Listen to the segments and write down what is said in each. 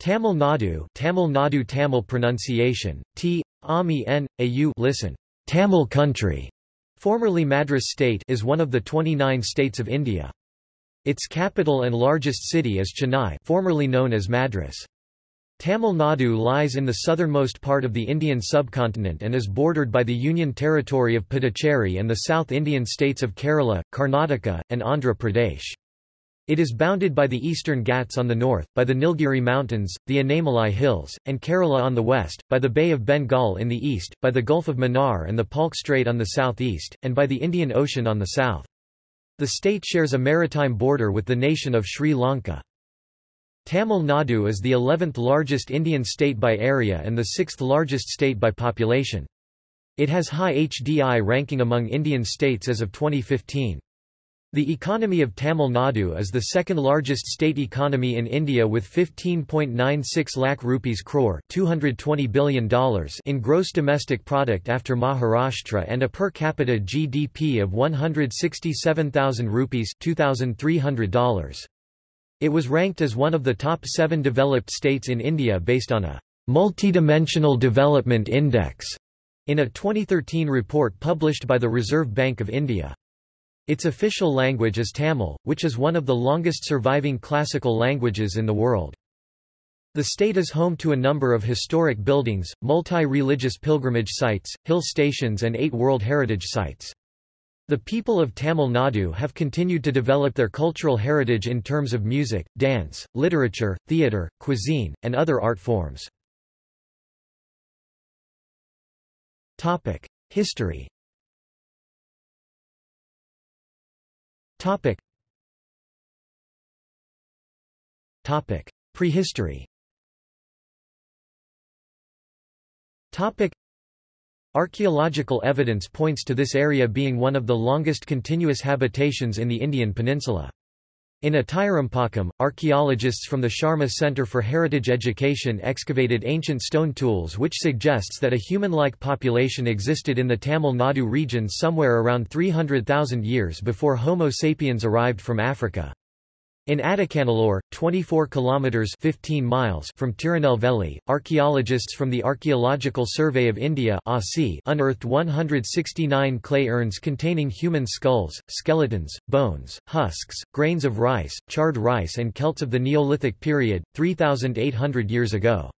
Tamil Nadu Tamil Nadu Tamil pronunciation, T, Ami listen, Tamil country, formerly Madras state is one of the 29 states of India. Its capital and largest city is Chennai formerly known as Madras. Tamil Nadu lies in the southernmost part of the Indian subcontinent and is bordered by the Union Territory of Puducherry and the South Indian states of Kerala, Karnataka, and Andhra Pradesh. It is bounded by the eastern Ghats on the north, by the Nilgiri Mountains, the Anamalai Hills, and Kerala on the west, by the Bay of Bengal in the east, by the Gulf of Mannar and the Palk Strait on the southeast, and by the Indian Ocean on the south. The state shares a maritime border with the nation of Sri Lanka. Tamil Nadu is the 11th largest Indian state by area and the 6th largest state by population. It has high HDI ranking among Indian states as of 2015. The economy of Tamil Nadu is the second largest state economy in India with 15.96 lakh rupees crore $220 billion in gross domestic product after Maharashtra and a per capita GDP of 167,000 rupees $2,300. It was ranked as one of the top seven developed states in India based on a multidimensional development index in a 2013 report published by the Reserve Bank of India. Its official language is Tamil, which is one of the longest surviving classical languages in the world. The state is home to a number of historic buildings, multi-religious pilgrimage sites, hill stations and eight World Heritage Sites. The people of Tamil Nadu have continued to develop their cultural heritage in terms of music, dance, literature, theatre, cuisine, and other art forms. History Topic. Topic. Prehistory Topic. Archaeological evidence points to this area being one of the longest continuous habitations in the Indian peninsula. In Atirampakkam, archaeologists from the Sharma Center for Heritage Education excavated ancient stone tools which suggests that a human-like population existed in the Tamil Nadu region somewhere around 300,000 years before Homo sapiens arrived from Africa. In Adikkanallur, 24 kilometers 15 miles from Tirunelveli, archaeologists from the Archaeological Survey of India unearthed 169 clay urns containing human skulls, skeletons, bones, husks, grains of rice, charred rice and celts of the Neolithic period, 3,800 years ago.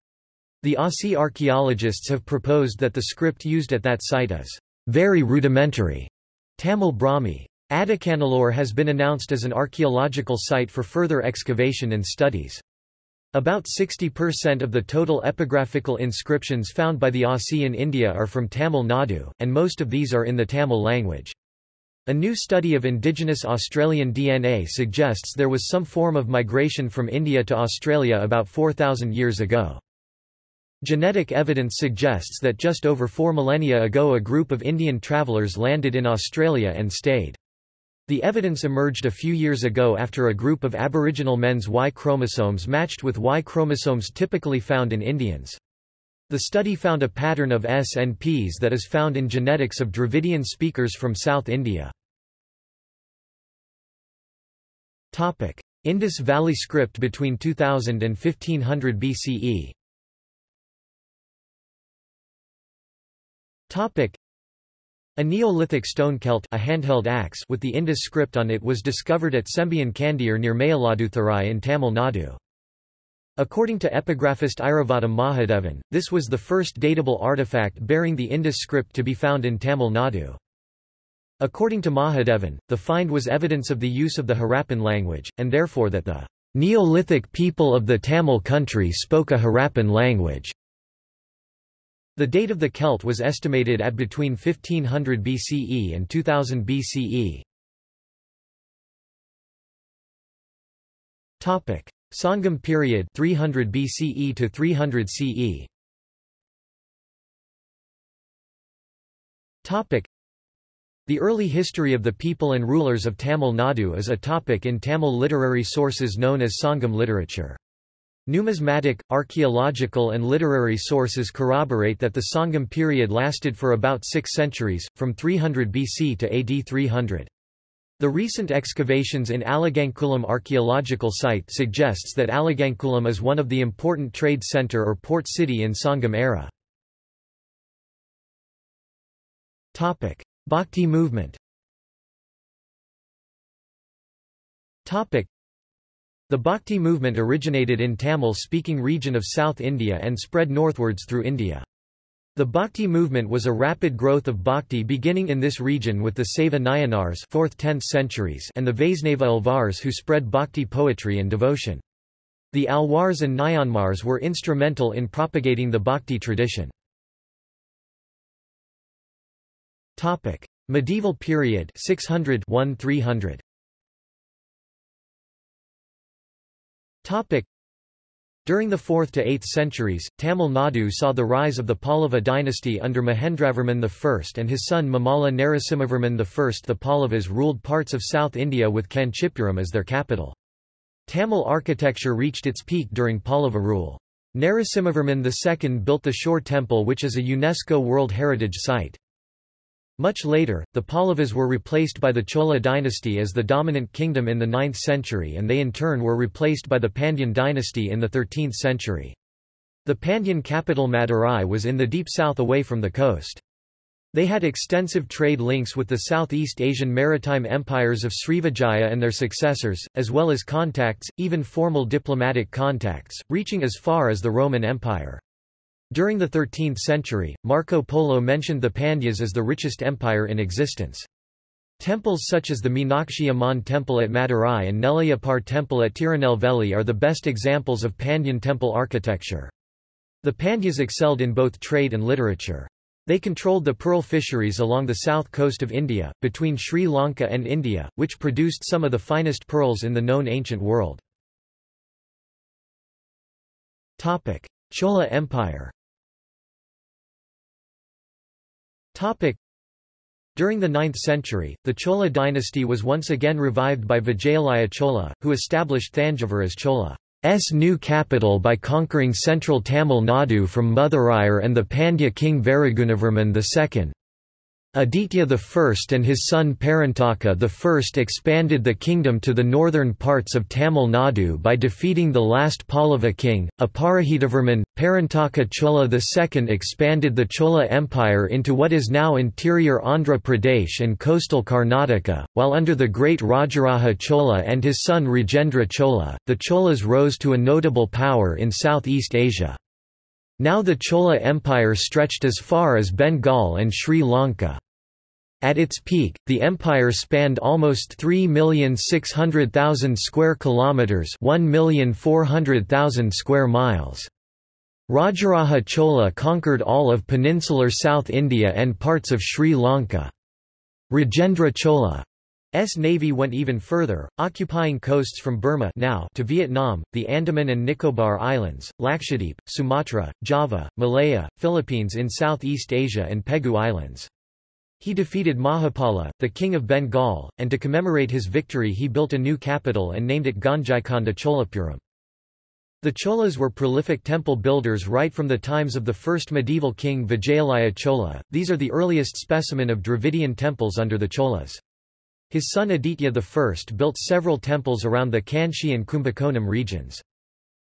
The ASI archaeologists have proposed that the script used at that site is very rudimentary Tamil Brahmi. Adikkanallur has been announced as an archaeological site for further excavation and studies. About 60% of the total epigraphical inscriptions found by the ASI in India are from Tamil Nadu, and most of these are in the Tamil language. A new study of indigenous Australian DNA suggests there was some form of migration from India to Australia about 4,000 years ago. Genetic evidence suggests that just over four millennia ago a group of Indian travellers landed in Australia and stayed. The evidence emerged a few years ago after a group of Aboriginal men's Y chromosomes matched with Y chromosomes typically found in Indians. The study found a pattern of SNPs that is found in genetics of Dravidian speakers from South India. Topic: Indus Valley script between 2000 and 1500 BCE a Neolithic stone celt a handheld axe with the Indus script on it was discovered at Sembian Kandiyur near Mayiladuthurai in Tamil Nadu. According to epigraphist Iravatham Mahadevan, this was the first datable artifact bearing the Indus script to be found in Tamil Nadu. According to Mahadevan, the find was evidence of the use of the Harappan language, and therefore that the Neolithic people of the Tamil country spoke a Harappan language. The date of the Celt was estimated at between 1500 BCE and 2000 BCE. Topic: Sangam period 300 BCE to 300 CE. Topic: The early history of the people and rulers of Tamil Nadu is a topic in Tamil literary sources known as Sangam literature. Numismatic, archaeological and literary sources corroborate that the Sangam period lasted for about six centuries, from 300 BC to AD 300. The recent excavations in Alagankulam archaeological site suggests that Alagankulam is one of the important trade center or port city in Sangam era. Bhakti movement The Bhakti movement originated in Tamil-speaking region of South India and spread northwards through India. The Bhakti movement was a rapid growth of Bhakti beginning in this region with the Saiva Nayanars 4th–10th centuries and the Vaisnava Alvars who spread Bhakti poetry and devotion. The Alwars and Nayanmars were instrumental in propagating the Bhakti tradition. Medieval period 600 300 during the 4th to 8th centuries, Tamil Nadu saw the rise of the Pallava dynasty under Mahendravarman I and his son Mamalla Narasimhavarman I. The Pallavas ruled parts of South India with Kanchipuram as their capital. Tamil architecture reached its peak during Pallava rule. Narasimhavarman II built the Shore Temple which is a UNESCO World Heritage Site. Much later, the Pallavas were replaced by the Chola dynasty as the dominant kingdom in the 9th century and they in turn were replaced by the Pandyan dynasty in the 13th century. The Pandyan capital Madurai was in the deep south away from the coast. They had extensive trade links with the Southeast Asian maritime empires of Srivijaya and their successors, as well as contacts, even formal diplomatic contacts, reaching as far as the Roman Empire. During the 13th century, Marco Polo mentioned the Pandyas as the richest empire in existence. Temples such as the Meenakshi Amman Temple at Madurai and Nellaiappar Temple at Tirunelveli are the best examples of Pandyan temple architecture. The Pandyas excelled in both trade and literature. They controlled the pearl fisheries along the south coast of India, between Sri Lanka and India, which produced some of the finest pearls in the known ancient world. Chola Empire During the 9th century, the Chola dynasty was once again revived by Vijayalaya Chola, who established Thanjavur as Chola's new capital by conquering central Tamil Nadu from Muthuraiyar and the Pandya king Varagunavarman II. Aditya I and his son Parantaka I expanded the kingdom to the northern parts of Tamil Nadu by defeating the last Pallava king, Aparajitavarman. Parantaka Chola II expanded the Chola Empire into what is now interior Andhra Pradesh and coastal Karnataka, while under the great Rajaraja Chola and his son Rajendra Chola, the Cholas rose to a notable power in Southeast Asia. Now the Chola Empire stretched as far as Bengal and Sri Lanka. At its peak, the empire spanned almost 3,600,000 square kilometers, 1,400,000 square miles. Rajaraja Chola conquered all of peninsular South India and parts of Sri Lanka. Rajendra Chola S navy went even further, occupying coasts from Burma now to Vietnam, the Andaman and Nicobar Islands, Lakshadweep, Sumatra, Java, Malaya, Philippines in Southeast Asia and Pegu Islands. He defeated Mahipala, the king of Bengal, and to commemorate his victory he built a new capital and named it Gangaikonda Cholapuram. The Cholas were prolific temple builders right from the times of the first medieval king Vijayalaya Chola, these are the earliest specimen of Dravidian temples under the Cholas. His son Aditya I built several temples around the Kanchi and Kumbakonam regions.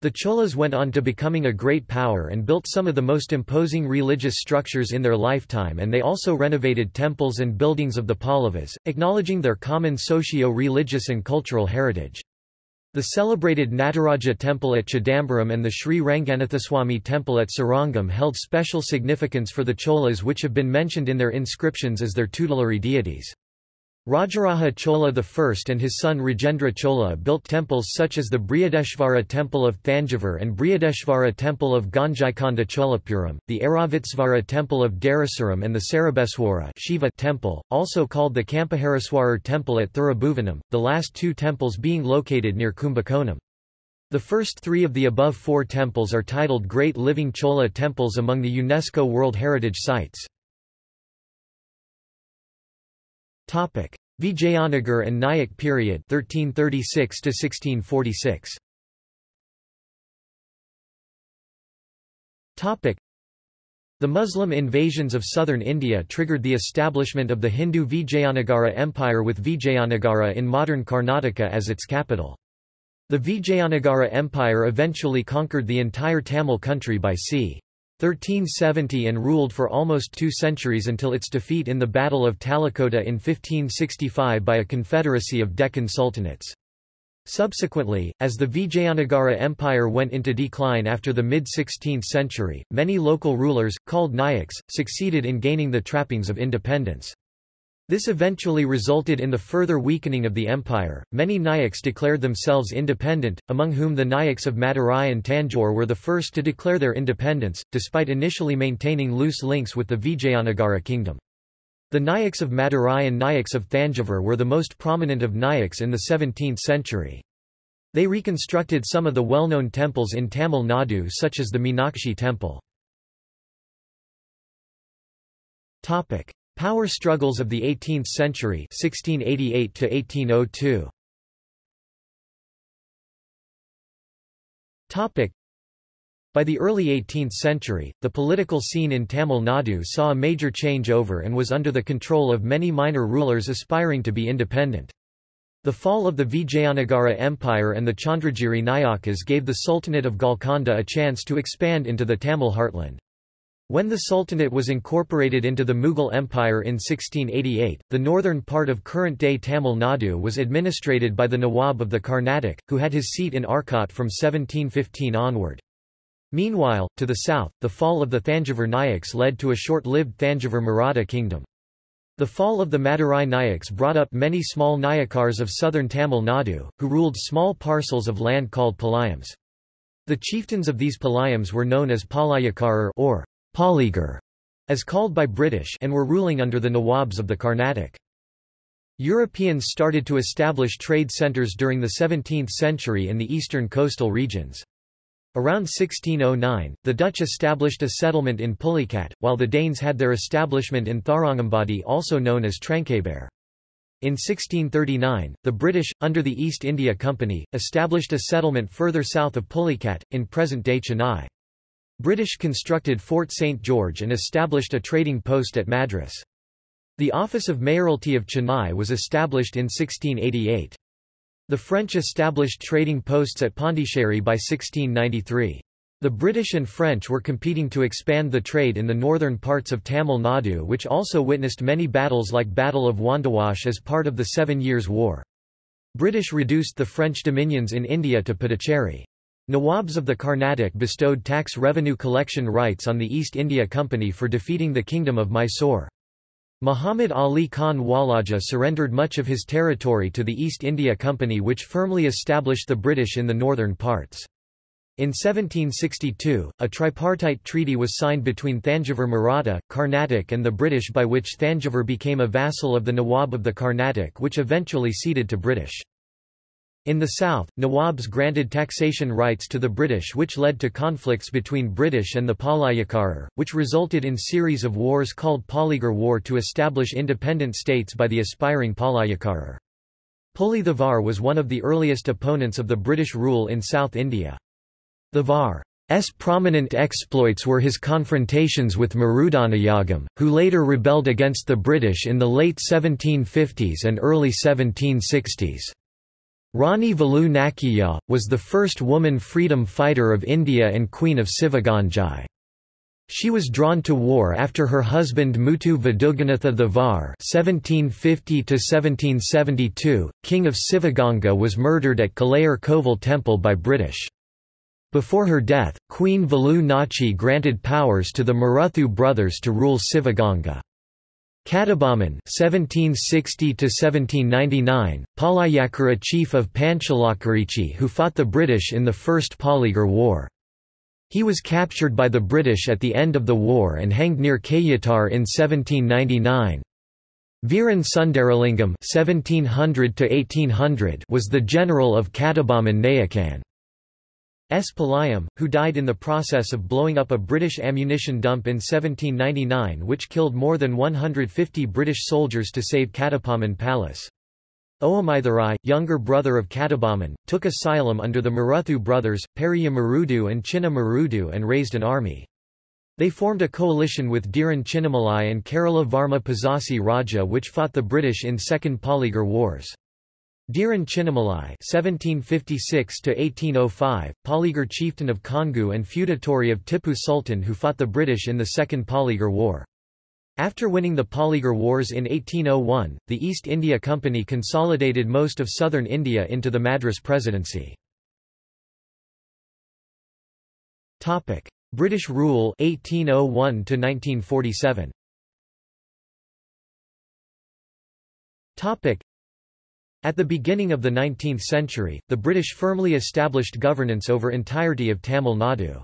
The Cholas went on to becoming a great power and built some of the most imposing religious structures in their lifetime and they also renovated temples and buildings of the Pallavas, acknowledging their common socio-religious and cultural heritage. The celebrated Nataraja temple at Chidambaram and the Sri Ranganathaswamy temple at Srirangam held special significance for the Cholas which have been mentioned in their inscriptions as their tutelary deities. Rajaraja Chola I and his son Rajendra Chola built temples such as the Brihadeshvara Temple of Thanjavur and Brihadeshvara Temple of Gangaikonda Cholapuram, the Airavatesvara Temple of Darasuram and the Sarabeswara Shiva temple, also called the Kampahareswarar Temple at Thirubhuvanam, the last two temples being located near Kumbakonam. The first three of the above four temples are titled Great Living Chola Temples among the UNESCO World Heritage Sites. Vijayanagar and Nayak period 1336 to 1646. Topic: The Muslim invasions of southern India triggered the establishment of the Hindu Vijayanagara Empire with Vijayanagara in modern Karnataka as its capital. The Vijayanagara Empire eventually conquered the entire Tamil country by c. 1370 and ruled for almost two centuries until its defeat in the Battle of Talikota in 1565 by a confederacy of Deccan sultanates. Subsequently, as the Vijayanagara Empire went into decline after the mid-16th century, many local rulers, called Nayaks, succeeded in gaining the trappings of independence. This eventually resulted in the further weakening of the empire. Many Nayaks declared themselves independent, among whom the Nayaks of Madurai and Tanjore were the first to declare their independence, despite initially maintaining loose links with the Vijayanagara kingdom. The Nayaks of Madurai and Nayaks of Thanjavur were the most prominent of Nayaks in the 17th century. They reconstructed some of the well-known temples in Tamil Nadu such as the Meenakshi temple. Topic: Power struggles of the 18th century 1688 to 1802. Topic: by the early 18th century, the political scene in Tamil Nadu saw a major changeover and was under the control of many minor rulers aspiring to be independent. The fall of the Vijayanagara Empire and the Chandragiri Nayakas gave the Sultanate of Golconda a chance to expand into the Tamil heartland. When the Sultanate was incorporated into the Mughal Empire in 1688, the northern part of current-day Tamil Nadu was administrated by the Nawab of the Carnatic, who had his seat in Arcot from 1715 onward. Meanwhile, to the south, the fall of the Thanjavur Nayaks led to a short-lived Thanjavur Maratha kingdom. The fall of the Madurai Nayaks brought up many small Nayakars of southern Tamil Nadu, who ruled small parcels of land called Palayams. The chieftains of these Palayams were known as Palayakarar or Polygar, as called by British and were ruling under the Nawabs of the Carnatic. Europeans started to establish trade centres during the 17th century in the eastern coastal regions. Around 1609, the Dutch established a settlement in Pulicat, while the Danes had their establishment in Tharangambadi also known as Tranquebar. In 1639, the British, under the East India Company, established a settlement further south of Pulicat, in present-day Chennai. British constructed Fort St. George and established a trading post at Madras. The office of mayoralty of Chennai was established in 1688. The French established trading posts at Pondicherry by 1693. The British and French were competing to expand the trade in the northern parts of Tamil Nadu which also witnessed many battles like Battle of Wandiwash as part of the Seven Years' War. British reduced the French dominions in India to Puducherry. Nawabs of the Carnatic bestowed tax revenue collection rights on the East India Company for defeating the Kingdom of Mysore. Muhammad Ali Khan Walaja surrendered much of his territory to the East India Company which firmly established the British in the northern parts. In 1762, a tripartite treaty was signed between Thanjavur Maratha, Carnatic and the British by which Thanjavur became a vassal of the Nawab of the Carnatic which eventually ceded to British. In the south, Nawabs granted taxation rights to the British which led to conflicts between British and the Palayakarar, which resulted in series of wars called Polygar War to establish independent states by the aspiring Palayakarar. Puli Thevar was one of the earliest opponents of the British rule in South India. Thevar's prominent exploits were his confrontations with Marudanayagam, who later rebelled against the British in the late 1750s and early 1760s. Rani Velu Nakiyya, was the first woman freedom fighter of India and Queen of Sivagangai. She was drawn to war after her husband Muthu Vaduganatha Thevar (1750–1772), king of Sivaganga, was murdered at Kalayur Koval Temple by British. Before her death, Queen Velu Nachi granted powers to the Maruthu brothers to rule Sivaganga. Kattabomman (1760–1799), Palayakara chief of Panchalankurichi who fought the British in the First Polygar War. He was captured by the British at the end of the war and hanged near Kayatar in 1799. Viran Sundaralingam (1700–1800) was the general of Kattabomman Nayakan. S. Palayam, who died in the process of blowing up a British ammunition dump in 1799 which killed more than 150 British soldiers to save Kattabomman Palace. Oamaitharai, younger brother of Kattabomman, took asylum under the Maruthu brothers, Periya Marudu and Chinna Marudu and raised an army. They formed a coalition with Dheeran Chinnamalai and Kerala Varma Pazhassi Raja which fought the British in Second Polygar Wars. Dheeran Chinnamalai (1756–1805), Polygar chieftain of Kongu and feudatory of Tippu Sultan, who fought the British in the Second Polygar War. After winning the Polygar Wars in 1801, the East India Company consolidated most of southern India into the Madras Presidency. Topic: British rule 1801 to 1947. Topic: At the beginning of the 19th century, the British firmly established governance over entirety of Tamil Nadu.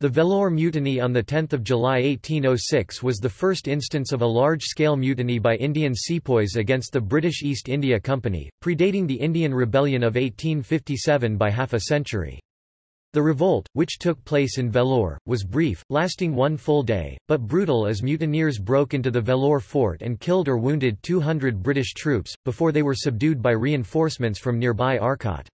The Vellore Mutiny on 10 July 1806 was the first instance of a large-scale mutiny by Indian sepoys against the British East India Company, predating the Indian Rebellion of 1857 by half a century. The revolt, which took place in Vellore, was brief, lasting one full day, but brutal as mutineers broke into the Vellore fort and killed or wounded 200 British troops, before they were subdued by reinforcements from nearby Arcot.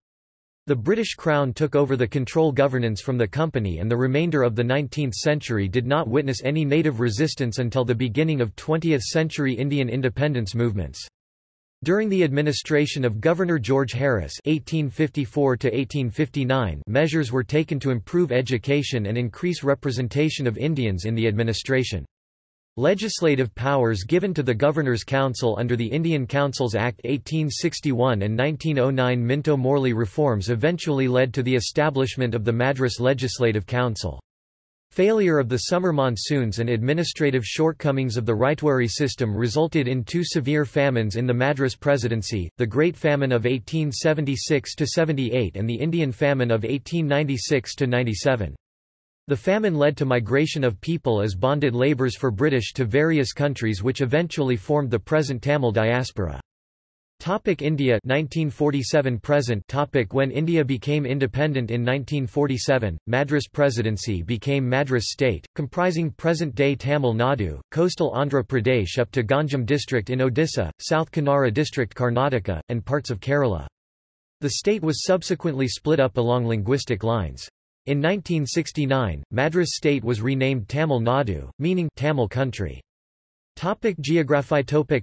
The British Crown took over the control governance from the company and the remainder of the 19th century did not witness any native resistance until the beginning of 20th-century Indian independence movements. During the administration of Governor George Harris (1854–1859), measures were taken to improve education and increase representation of Indians in the administration. Legislative powers given to the Governor's Council under the Indian Councils Act 1861 and 1909 Minto-Morley reforms eventually led to the establishment of the Madras Legislative Council. Failure of the summer monsoons and administrative shortcomings of the Ryotwari system resulted in two severe famines in the Madras Presidency, the Great Famine of 1876–78 and the Indian Famine of 1896–97. The famine led to migration of people as bonded labours for British to various countries which eventually formed the present Tamil diaspora. Topic India 1947 present topic When India became independent in 1947, Madras Presidency became Madras state, comprising present-day Tamil Nadu, coastal Andhra Pradesh up to Ganjam district in Odisha, South Kanara district Karnataka, and parts of Kerala. The state was subsequently split up along linguistic lines. In 1969, Madras state was renamed Tamil Nadu, meaning Tamil country. Topic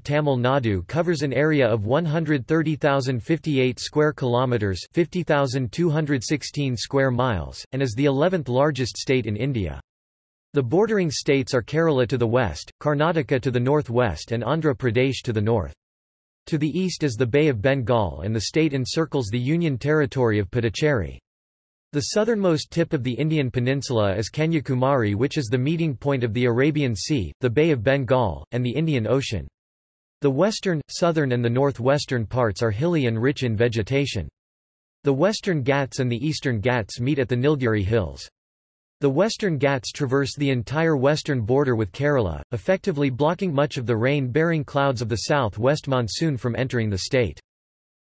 Tamil Nadu covers an area of 130,058 square kilometers, 50,216 square miles, and is the 11th largest state in India. The bordering states are Kerala to the west, Karnataka to the northwest and Andhra Pradesh to the north. To the east is the Bay of Bengal and the state encircles the Union Territory of Puducherry. The southernmost tip of the Indian peninsula is Kanyakumari which is the meeting point of the Arabian Sea, the Bay of Bengal, and the Indian Ocean. The western, southern and the northwestern parts are hilly and rich in vegetation. The western Ghats and the eastern Ghats meet at the Nilgiri Hills. The western Ghats traverse the entire western border with Kerala, effectively blocking much of the rain-bearing clouds of the south-west monsoon from entering the state.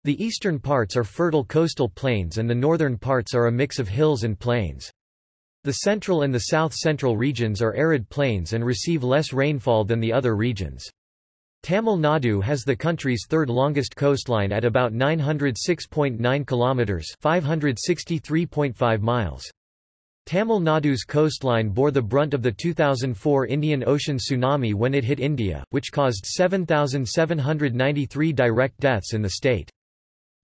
The eastern parts are fertile coastal plains and the northern parts are a mix of hills and plains. The central and the south-central regions are arid plains and receive less rainfall than the other regions. Tamil Nadu has the country's third longest coastline at about 906.9 kilometers, 563.5 miles. Tamil Nadu's coastline bore the brunt of the 2004 Indian Ocean tsunami when it hit India, which caused 7,793 direct deaths in the state.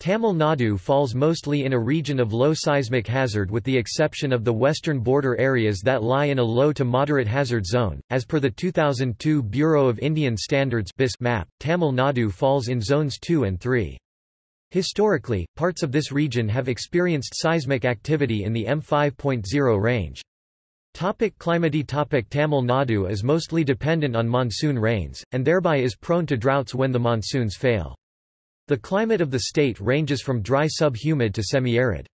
Tamil Nadu falls mostly in a region of low seismic hazard with the exception of the western border areas that lie in a low to moderate hazard zone. As per the 2002 Bureau of Indian Standards BIS map, Tamil Nadu falls in zones 2 and 3. Historically, parts of this region have experienced seismic activity in the M5.0 range. Topic climate Topic Tamil Nadu is mostly dependent on monsoon rains, and thereby is prone to droughts when the monsoons fail. The climate of the state ranges from dry subhumid to semi-arid.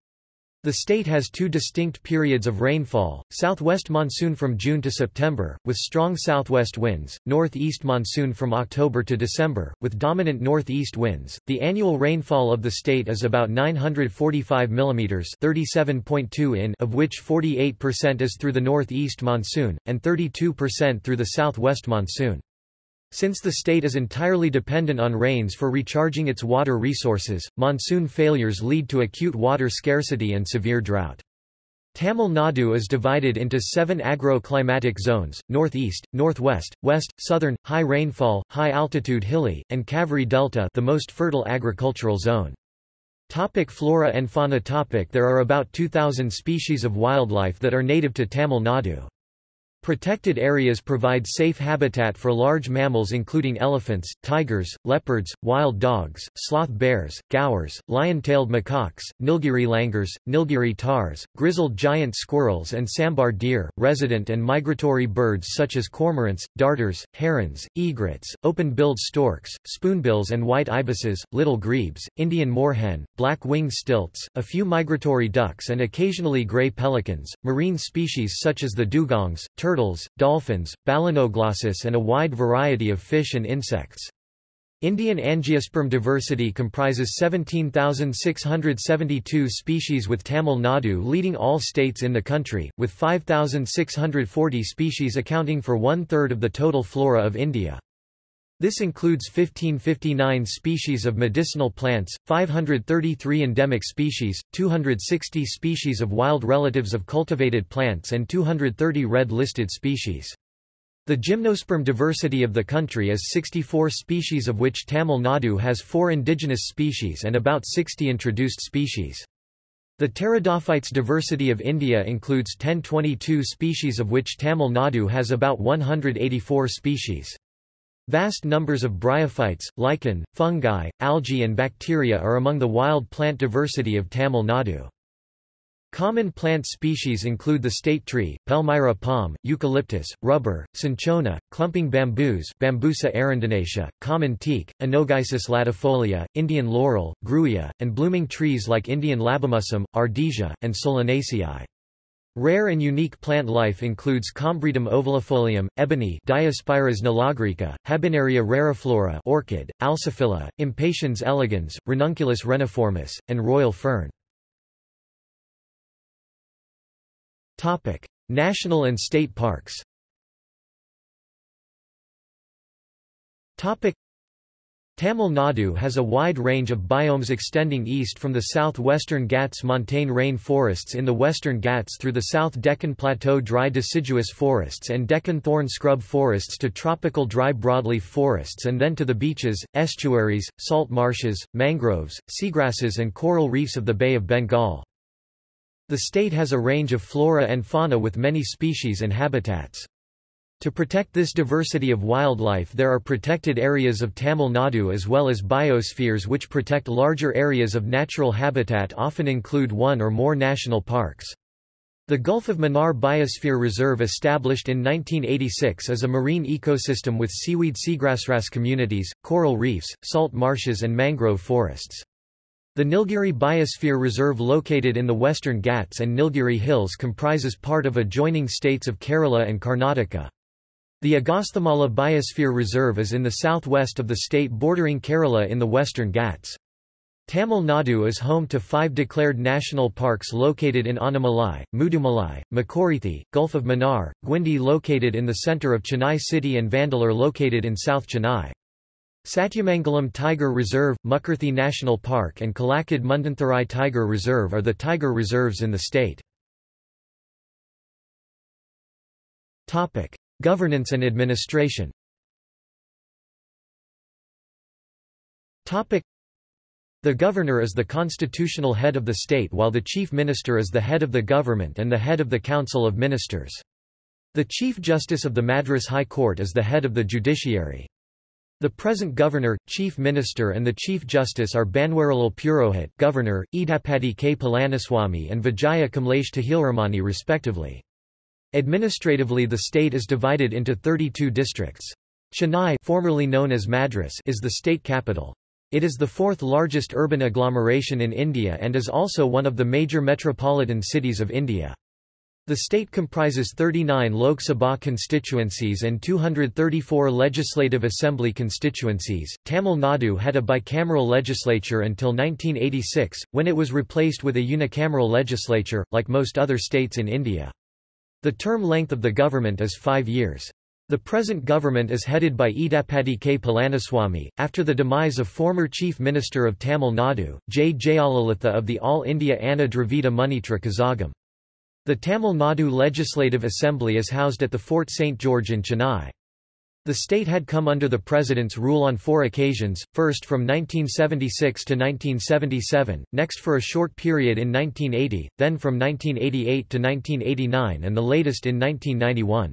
The state has two distinct periods of rainfall, southwest monsoon from June to September, with strong southwest winds, northeast monsoon from October to December, with dominant northeast winds. The annual rainfall of the state is about 945 mm 37.2 in of which 48% is through the northeast monsoon, and 32% through the southwest monsoon. Since the state is entirely dependent on rains for recharging its water resources, monsoon failures lead to acute water scarcity and severe drought. Tamil Nadu is divided into seven agro-climatic zones, northeast, northwest, west, southern, high rainfall, high altitude hilly, and Kaveri Delta the most fertile agricultural zone. Topic flora and fauna topic There are about 2,000 species of wildlife that are native to Tamil Nadu. Protected areas provide safe habitat for large mammals including elephants, tigers, leopards, wild dogs, sloth bears, gaurs, lion-tailed macaques, Nilgiri langurs, Nilgiri tars, grizzled giant squirrels and sambar deer, resident and migratory birds such as cormorants, darters, herons, egrets, open-billed storks, spoonbills and white ibises, little grebes, Indian moorhen, black-winged stilts, a few migratory ducks and occasionally gray pelicans, marine species such as the dugongs, turtles turtles, dolphins, balanoglossus and a wide variety of fish and insects. Indian angiosperm diversity comprises 17,672 species with Tamil Nadu leading all states in the country, with 5,640 species accounting for one-third of the total flora of India. This includes 1559 species of medicinal plants, 533 endemic species, 260 species of wild relatives of cultivated plants and 230 red-listed species. The gymnosperm diversity of the country is 64 species of which Tamil Nadu has four indigenous species and about 60 introduced species. The pteridophytes diversity of India includes 1022 species of which Tamil Nadu has about 184 species. Vast numbers of bryophytes, lichen, fungi, algae and bacteria are among the wild plant diversity of Tamil Nadu. Common plant species include the state tree, Palmyra palm, eucalyptus, rubber, cinchona, clumping bamboos Bambusa arundinacea, common teak, Anogeissus latifolia, Indian laurel, grewia, and blooming trees like Indian labimusum, ardisia, and solanaceae. Rare and unique plant life includes Combretum ovalifolium, ebony Diospyros nilagirica, Habenaria rariflora orchid, Alsophila, Impatiens elegans, Ranunculus reniformis, and royal fern. Topic: National and state parks. Topic: Tamil Nadu has a wide range of biomes extending east from the southwestern Ghats montane rain forests in the western Ghats through the South Deccan Plateau dry deciduous forests and Deccan thorn scrub forests to tropical dry broadleaf forests and then to the beaches, estuaries, salt marshes, mangroves, seagrasses and coral reefs of the Bay of Bengal. The state has a range of flora and fauna with many species and habitats. To protect this diversity of wildlife there are protected areas of Tamil Nadu as well as biospheres which protect larger areas of natural habitat often include one or more national parks. The Gulf of Mannar Biosphere Reserve established in 1986 is a marine ecosystem with seaweed seagrassgrass communities, coral reefs, salt marshes and mangrove forests. The Nilgiri Biosphere Reserve located in the western Ghats and Nilgiri Hills comprises part of adjoining states of Kerala and Karnataka. The Agasthyamala Biosphere Reserve is in the southwest of the state bordering Kerala in the western Ghats. Tamil Nadu is home to five declared national parks located in Annamalai, Mudumalai, Makorithi, Gulf of Mannar, Guindy located in the centre of Chennai city and Vandalur located in South Chennai. Satyamangalam Tiger Reserve, Mukurthi National Park and Kalakkad Mundantharai Tiger Reserve are the tiger reserves in the state. Governance and administration The governor is the constitutional head of the state while the chief minister is the head of the government and the head of the council of ministers. The Chief Justice of the Madras High Court is the head of the judiciary. The present governor, chief minister and the chief justice are Banwarilal Purohit governor, Edappadi K. Palaniswamy and Vijaya Kamlesh Tahilramani respectively. Administratively the state is divided into 32 districts. Chennai formerly known as Madras is the state capital. It is the fourth largest urban agglomeration in India and is also one of the major metropolitan cities of India. The state comprises 39 Lok Sabha constituencies and 234 Legislative Assembly constituencies. Tamil Nadu had a bicameral legislature until 1986, when it was replaced with a unicameral legislature, like most other states in India. The term length of the government is five years. The present government is headed by Edappadi K. Palaniswamy, after the demise of former Chief Minister of Tamil Nadu, J. Jayalalitha of the All India Anna Dravida Munnetra Kazhagam. The Tamil Nadu Legislative Assembly is housed at the Fort St. George in Chennai. The state had come under the president's rule on four occasions, first from 1976 to 1977, next for a short period in 1980, then from 1988 to 1989 and the latest in 1991.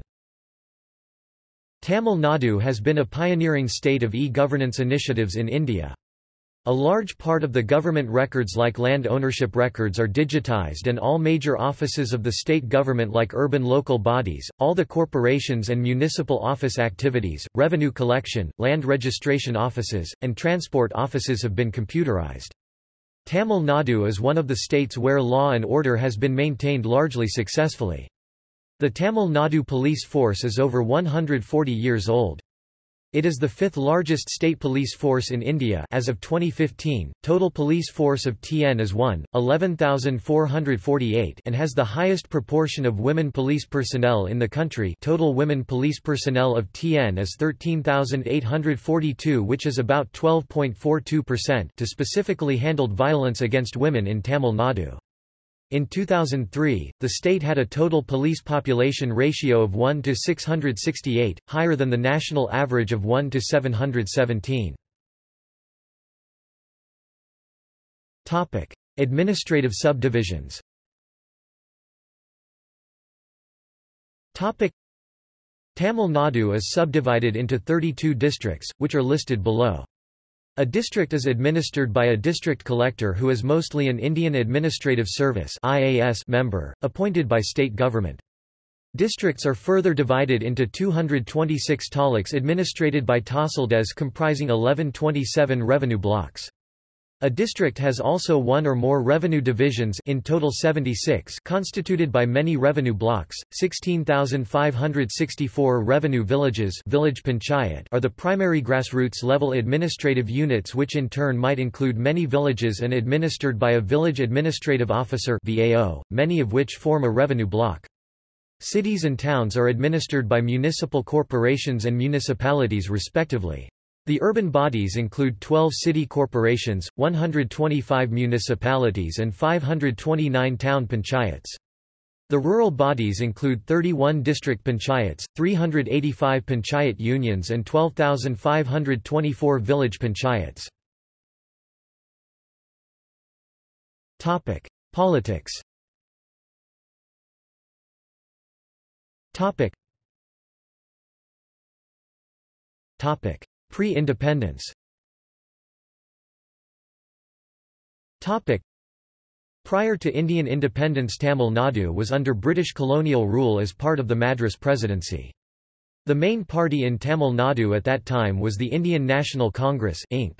Tamil Nadu has been a pioneering state of e-governance initiatives in India. A large part of the government records like land ownership records are digitized and all major offices of the state government like urban local bodies, all the corporations and municipal office activities, revenue collection, land registration offices, and transport offices have been computerized. Tamil Nadu is one of the states where law and order has been maintained largely successfully. The Tamil Nadu police force is over 140 years old. It is the fifth largest state police force in India as of 2015. Total police force of TN is 1, 11,448 and has the highest proportion of women police personnel in the country. Total women police personnel of TN is 13,842 which is about 12.42% to specifically handled violence against women in Tamil Nadu. In 2003, the state had a total police population ratio of 1 to 668, higher than the national average of 1 to 717. Topic: Administrative subdivisions. Topic: Tamil Nadu is subdivided into 32 districts, which are listed below. A district is administered by a district collector who is mostly an Indian Administrative Service member, appointed by state government. Districts are further divided into 226 taluks administrated by Tahsildars comprising 1127 revenue blocks. A district has also one or more revenue divisions in total 76 constituted by many revenue blocks. 16,564 revenue villages village panchayat are the primary grassroots level administrative units which in turn might include many villages and administered by a village administrative officer VAO, many of which form a revenue block. Cities and towns are administered by municipal corporations and municipalities respectively. The urban bodies include 12 city corporations, 125 municipalities and 529 town panchayats. The rural bodies include 31 district panchayats, 385 panchayat unions and 12,524 village panchayats. Politics. Topic. Topic: Pre-independence Prior to Indian independence Tamil Nadu was under British colonial rule as part of the Madras Presidency. The main party in Tamil Nadu at that time was the Indian National Congress Inc.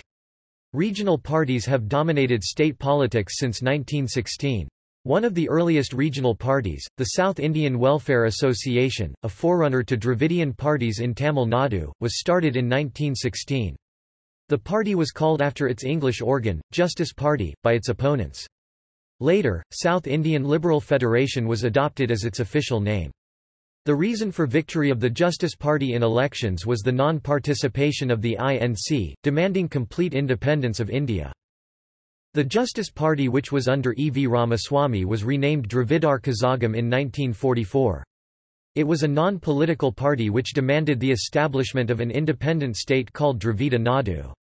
Regional parties have dominated state politics since 1916. One of the earliest regional parties, the South Indian Welfare Association, a forerunner to Dravidian parties in Tamil Nadu, was started in 1916. The party was called after its English organ, Justice Party, by its opponents. Later, South Indian Liberal Federation was adopted as its official name. The reason for victory of the Justice Party in elections was the non-participation of the INC, demanding complete independence of India. The Justice Party which was under E. V. Ramaswamy was renamed Dravidar Kazagam in 1944. It was a non-political party which demanded the establishment of an independent state called Dravida Nadu.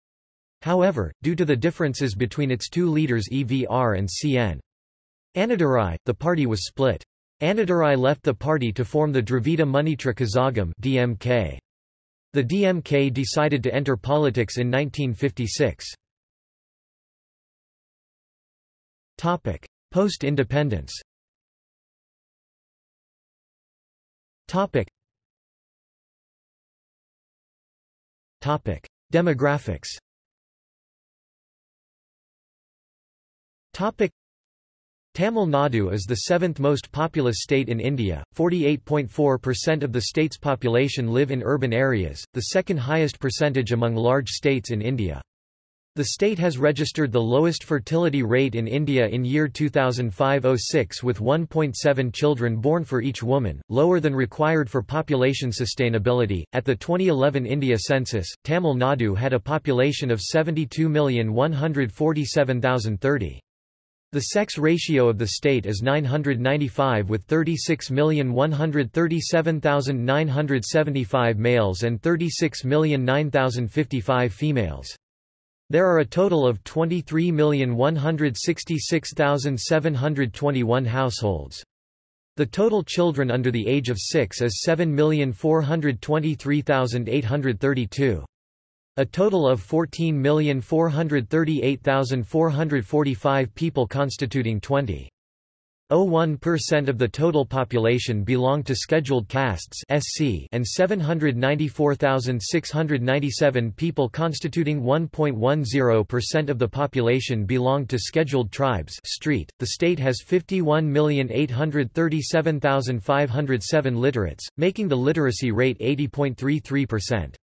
However, due to the differences between its two leaders EVR and CN. Annadurai, the party was split. Annadurai left the party to form the Dravida Munnetra Kazagam DMK. The DMK decided to enter politics in 1956. Topic: Post-independence. Topic. Topic: Demographics. Topic. Tamil Nadu is the seventh most populous state in India, 48.4% of the state's population live in urban areas, the second highest percentage among large states in India. The state has registered the lowest fertility rate in India in year 2005-06 with 1.7 children born for each woman, lower than required for population sustainability. At the 2011 India census, Tamil Nadu had a population of 72,147,030. The sex ratio of the state is 995 with 36,137,975 males and 36,009,055 females. There are a total of 23,166,721 households. The total children under the age of 6 is 7,423,832. A total of 14,438,445 people constituting 20.01% of the total population belong to scheduled castes SC and 794,697 people constituting 1.10% of the population belong to scheduled tribes street. The state has 51,837,507 literates, making the literacy rate 80.33%.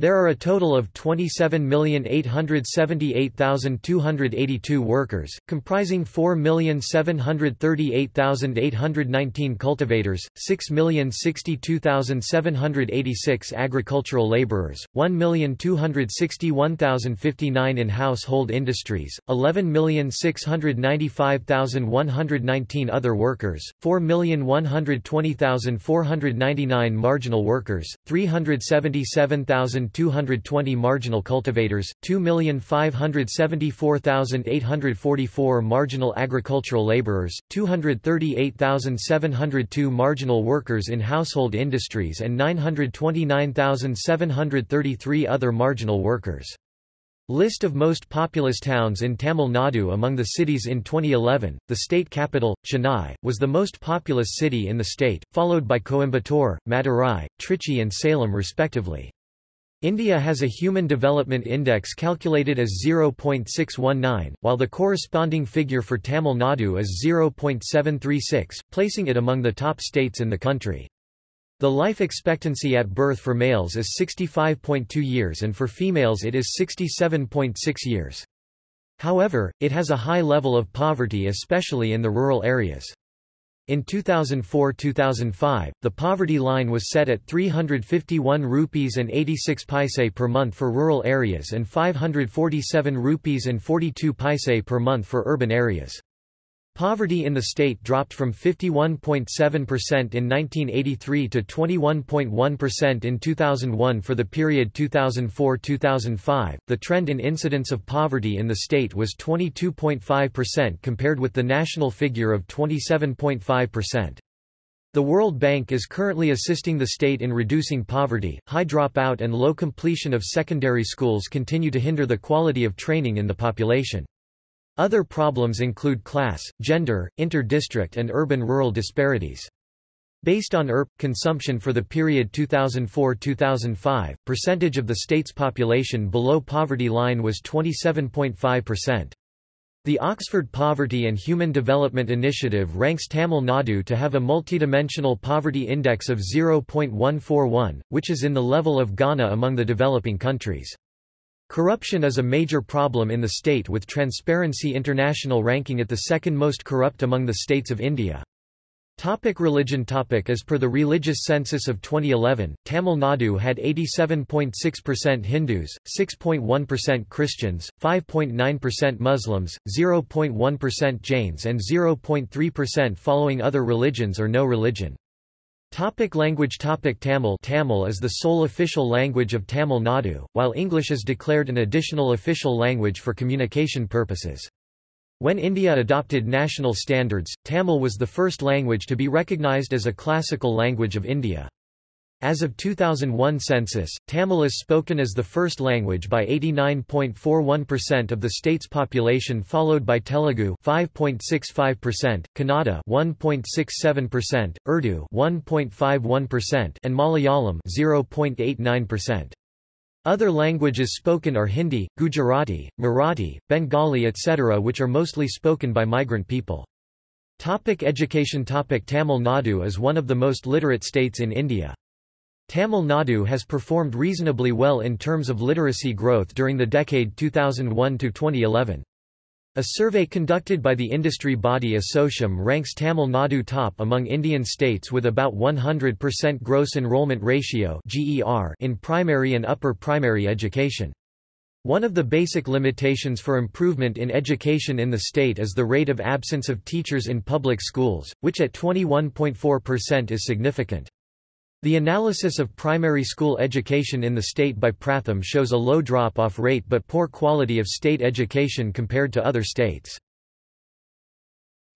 There are a total of 27,878,282 workers, comprising 4,738,819 cultivators, 6,062,786 agricultural laborers, 1,261,059 in household industries, 11,695,119 other workers, 4,120,499 marginal workers, 377,000 220 marginal cultivators, 2,574,844 marginal agricultural laborers, 238,702 marginal workers in household industries and 929,733 other marginal workers. List of most populous towns in Tamil Nadu Among the cities in 2011, the state capital, Chennai, was the most populous city in the state, followed by Coimbatore, Madurai, Trichy and Salem respectively. India has a Human Development Index calculated as 0.619, while the corresponding figure for Tamil Nadu is 0.736, placing it among the top states in the country. The life expectancy at birth for males is 65.2 years and for females it is 67.6 years. However, it has a high level of poverty especially in the rural areas. In 2004-2005, the poverty line was set at 351 rupees and 86 paise per month for rural areas and 547 rupees and 42 paise per month for urban areas. Poverty in the state dropped from 51.7% in 1983 to 21.1% in 2001 for the period 2004-2005. The trend in incidence of poverty in the state was 22.5% compared with the national figure of 27.5%. The World Bank is currently assisting the state in reducing poverty. High dropout and low completion of secondary schools continue to hinder the quality of training in the population. Other problems include class, gender, inter-district and urban-rural disparities. Based on ERP consumption for the period 2004-2005, percentage of the state's population below poverty line was 27.5%. The Oxford Poverty and Human Development Initiative ranks Tamil Nadu to have a multidimensional poverty index of 0.141, which is in the level of Ghana among the developing countries. Corruption is a major problem in the state with Transparency International ranking it the second most corrupt among the states of India. Topic religion topic As per the religious census of 2011, Tamil Nadu had 87.6% Hindus, 6.1% Christians, 5.9% Muslims, 0.1% Jains and 0.3% following other religions or no religion. Topic language Topic Tamil Tamil is the sole official language of Tamil Nadu, while English is declared an additional official language for communication purposes. When India adopted national standards, Tamil was the first language to be recognized as a classical language of India. As of 2001 census, Tamil is spoken as the first language by 89.41% of the state's population followed by Telugu 5.65%, Kannada 1.67%, Urdu 1.51% and Malayalam 0.89%. Other languages spoken are Hindi, Gujarati, Marathi, Bengali etc. which are mostly spoken by migrant people. Topic education Topic Tamil Nadu is one of the most literate states in India. Tamil Nadu has performed reasonably well in terms of literacy growth during the decade 2001-2011. A survey conducted by the industry body ASSOCHAM ranks Tamil Nadu top among Indian states with about 100% gross enrollment ratio in primary and upper primary education. One of the basic limitations for improvement in education in the state is the rate of absence of teachers in public schools, which at 21.4% is significant. The analysis of primary school education in the state by Pratham shows a low drop-off rate but poor quality of state education compared to other states.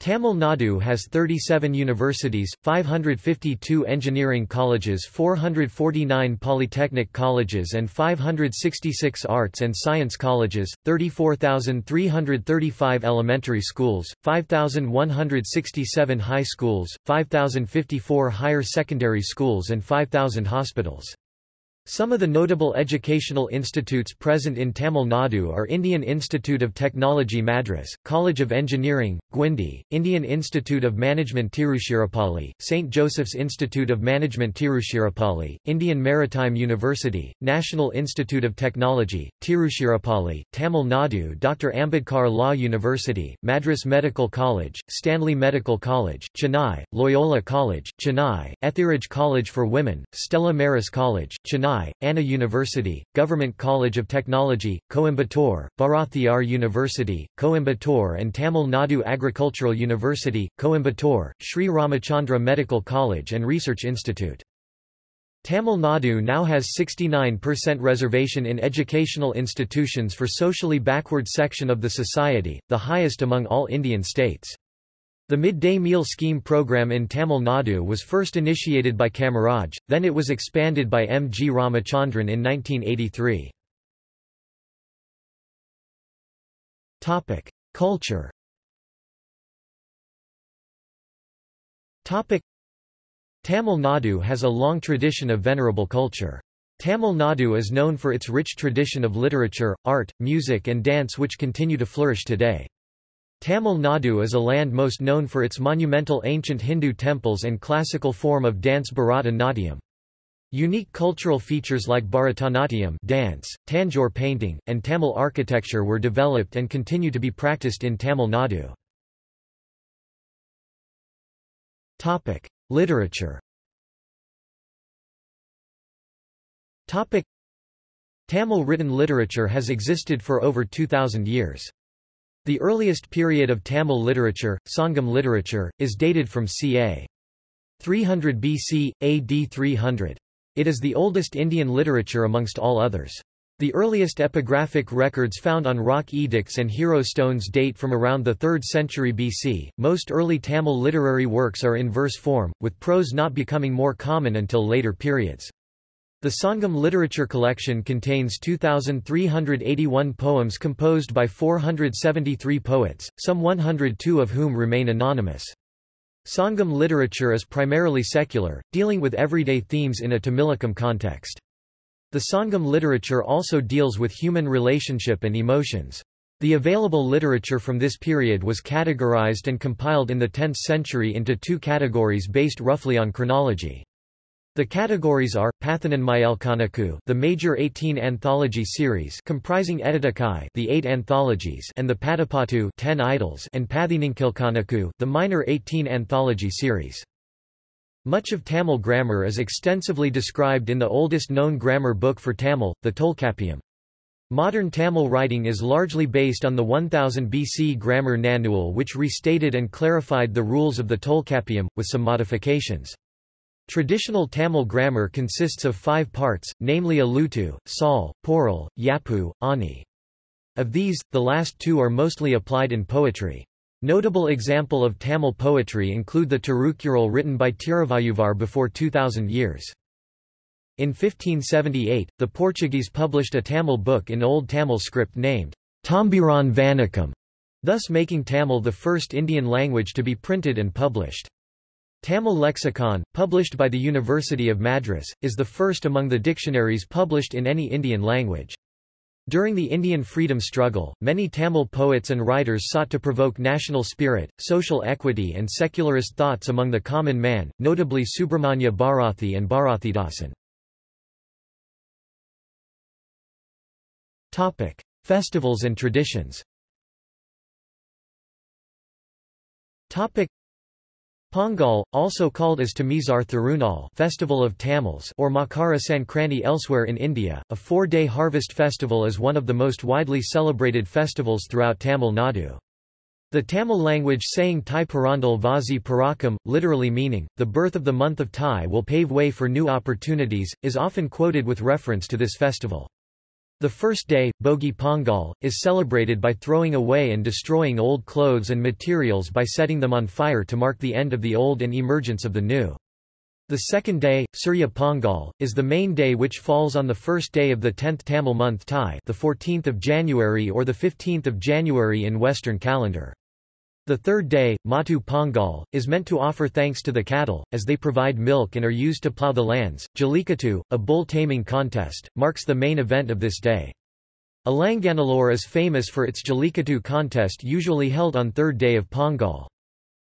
Tamil Nadu has 37 universities, 552 engineering colleges 449 polytechnic colleges and 566 arts and science colleges, 34,335 elementary schools, 5,167 high schools, 5,054 higher secondary schools and 5,000 hospitals. Some of the notable educational institutes present in Tamil Nadu are Indian Institute of Technology Madras, College of Engineering, Guindy, Indian Institute of Management Tiruchirappalli, St. Joseph's Institute of Management Tiruchirappalli, Indian Maritime University, National Institute of Technology, Tiruchirappalli, Tamil Nadu Dr. Ambedkar Law University, Madras Medical College, Stanley Medical College, Chennai, Loyola College, Chennai, Ethiraj College for Women, Stella Maris College, Chennai Chennai, Anna University, Government College of Technology, Coimbatore, Bharathiar University, Coimbatore and Tamil Nadu Agricultural University, Coimbatore, Sri Ramachandra Medical College and Research Institute. Tamil Nadu now has 69% reservation in educational institutions for socially backward section of the society, the highest among all Indian states. The midday meal scheme program in Tamil Nadu was first initiated by Kamaraj, then it was expanded by M. G. Ramachandran in 1983. Culture Tamil Nadu has a long tradition of venerable culture. Tamil Nadu is known for its rich tradition of literature, art, music and dance which continue to flourish today. Tamil Nadu is a land most known for its monumental ancient Hindu temples and classical form of dance Bharata Natyam. Unique cultural features like Bharatanatyam dance, Tanjore painting, and Tamil architecture were developed and continue to be practiced in Tamil Nadu. Topic: Literature. Topic: Tamil written literature has existed for over 2000 years. The earliest period of Tamil literature, Sangam literature, is dated from ca. 300 BC, AD 300. It is the oldest Indian literature amongst all others. The earliest epigraphic records found on rock edicts and hero stones date from around the 3rd century BC. Most early Tamil literary works are in verse form, with prose not becoming more common until later periods. The Sangam literature collection contains 2,381 poems composed by 473 poets, some 102 of whom remain anonymous. Sangam literature is primarily secular, dealing with everyday themes in a Tamilakam context. The Sangam literature also deals with human relationship and emotions. The available literature from this period was categorized and compiled in the 10th century into two categories based roughly on chronology. The categories are Pathananmayalkanaku, the major 18 anthology series comprising Editakai, the 8 anthologies, and the Padapattu, 10 idylls, and Pathininkilkanaku, the minor 18 anthology series. Much of Tamil grammar is extensively described in the oldest known grammar book for Tamil, the Tolkappiyam. Modern Tamil writing is largely based on the 1000 BC grammar Nanual which restated and clarified the rules of the Tolkappiyam, with some modifications. Traditional Tamil grammar consists of five parts, namely Alutu, Sal, Poral, Yapu, Ani. Of these, the last two are mostly applied in poetry. Notable example of Tamil poetry include the Tirukural written by Tiruvalluvar before 2000 years. In 1578, the Portuguese published a Tamil book in Old Tamil script named Tambiran Vanakam, thus making Tamil the first Indian language to be printed and published. Tamil lexicon, published by the University of Madras, is the first among the dictionaries published in any Indian language. During the Indian freedom struggle, many Tamil poets and writers sought to provoke national spirit, social equity and secularist thoughts among the common man, notably Subramanya Bharathi and Bharathidasan. Festivals and traditions Pongal, also called as Tamizar Thirunal Festival of Tamils or Makara Sankranti elsewhere in India, a four-day harvest festival is one of the most widely celebrated festivals throughout Tamil Nadu. The Tamil language saying Thai Pirandal Vazi Parakam, literally meaning, the birth of the month of Thai will pave way for new opportunities, is often quoted with reference to this festival. The first day, Bogi Pongal, is celebrated by throwing away and destroying old clothes and materials by setting them on fire to mark the end of the old and emergence of the new. The second day, Surya Pongal, is the main day which falls on the first day of the 10th Tamil month Thai the 14th of January or the 15th of January in Western calendar. The third day, Matu Pongal, is meant to offer thanks to the cattle, as they provide milk and are used to plow the lands. Jallikattu, a bull taming contest, marks the main event of this day. Alanganallur is famous for its Jallikattu contest usually held on third day of Pongal.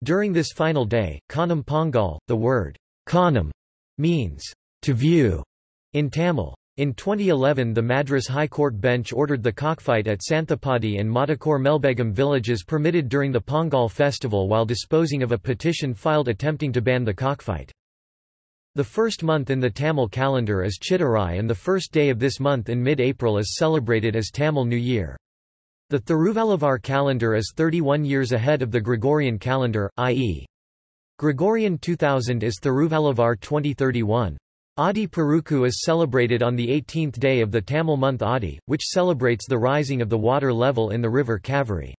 During this final day, Kanam Pongal, the word Kanam means to view in Tamil. In 2011 the Madras High Court bench ordered the cockfight at Santhapadi and Madakor Melbegum villages permitted during the Pongal festival while disposing of a petition filed attempting to ban the cockfight. The first month in the Tamil calendar is Chittirai and the first day of this month in mid-April is celebrated as Tamil New Year. The Thiruvalluvar calendar is 31 years ahead of the Gregorian calendar, i.e. Gregorian 2000 is Thiruvalluvar 2031. Adi Perukku is celebrated on the 18th day of the Tamil month Adi, which celebrates the rising of the water level in the river Kaveri.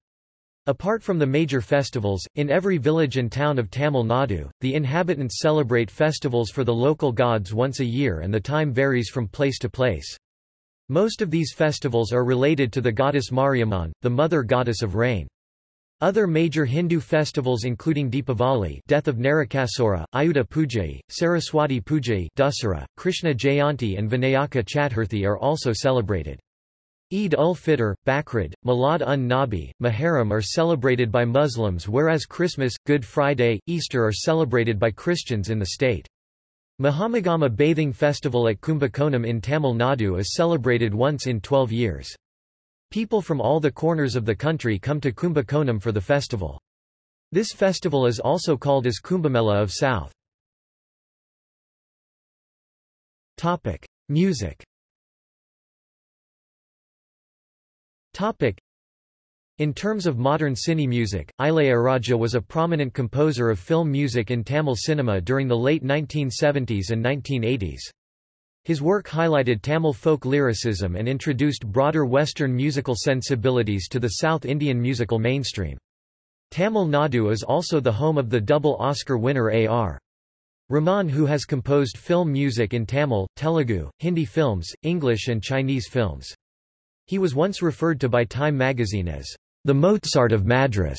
Apart from the major festivals, in every village and town of Tamil Nadu, the inhabitants celebrate festivals for the local gods once a year and the time varies from place to place. Most of these festivals are related to the goddess Mariamman, the mother goddess of rain. Other major Hindu festivals including Deepavali death of Narakasura, Ayudha Pujai, Saraswati Pujai Dussehra, Krishna Jayanti and Vinayaka Chaturthi are also celebrated. Eid ul-Fitr, Bakrid, Milad un-Nabi, Muharram are celebrated by Muslims whereas Christmas, Good Friday, Easter are celebrated by Christians in the state. Mahamagama bathing festival at Kumbakonam in Tamil Nadu is celebrated once in 12 years. People from all the corners of the country come to Kumbakonam for the festival. This festival is also called as Kumbamela of South. Topic: Music. Topic: In terms of modern cine music, Ilaiyaraaja was a prominent composer of film music in Tamil cinema during the late 1970s and 1980s. His work highlighted Tamil folk lyricism and introduced broader Western musical sensibilities to the South Indian musical mainstream. Tamil Nadu is also the home of the double Oscar winner A.R. Rahman who has composed film music in Tamil, Telugu, Hindi films, English and Chinese films. He was once referred to by Time magazine as the Mozart of Madras.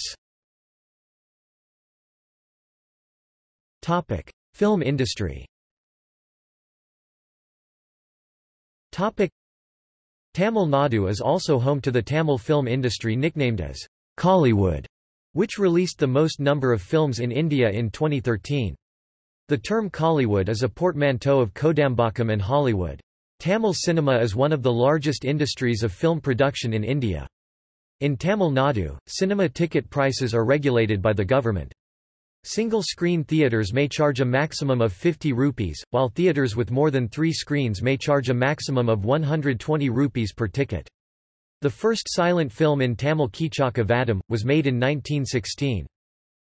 Topic: Film industry. Topic. Tamil Nadu is also home to the Tamil film industry nicknamed as Kollywood, which released the most number of films in India in 2013. The term Kollywood is a portmanteau of Kodambakkam and Hollywood. Tamil cinema is one of the largest industries of film production in India. In Tamil Nadu, cinema ticket prices are regulated by the government. Single-screen theaters may charge a maximum of 50 rupees, while theaters with more than three screens may charge a maximum of 120 rupees per ticket. The first silent film in Tamil Keechakka Vadam, was made in 1916.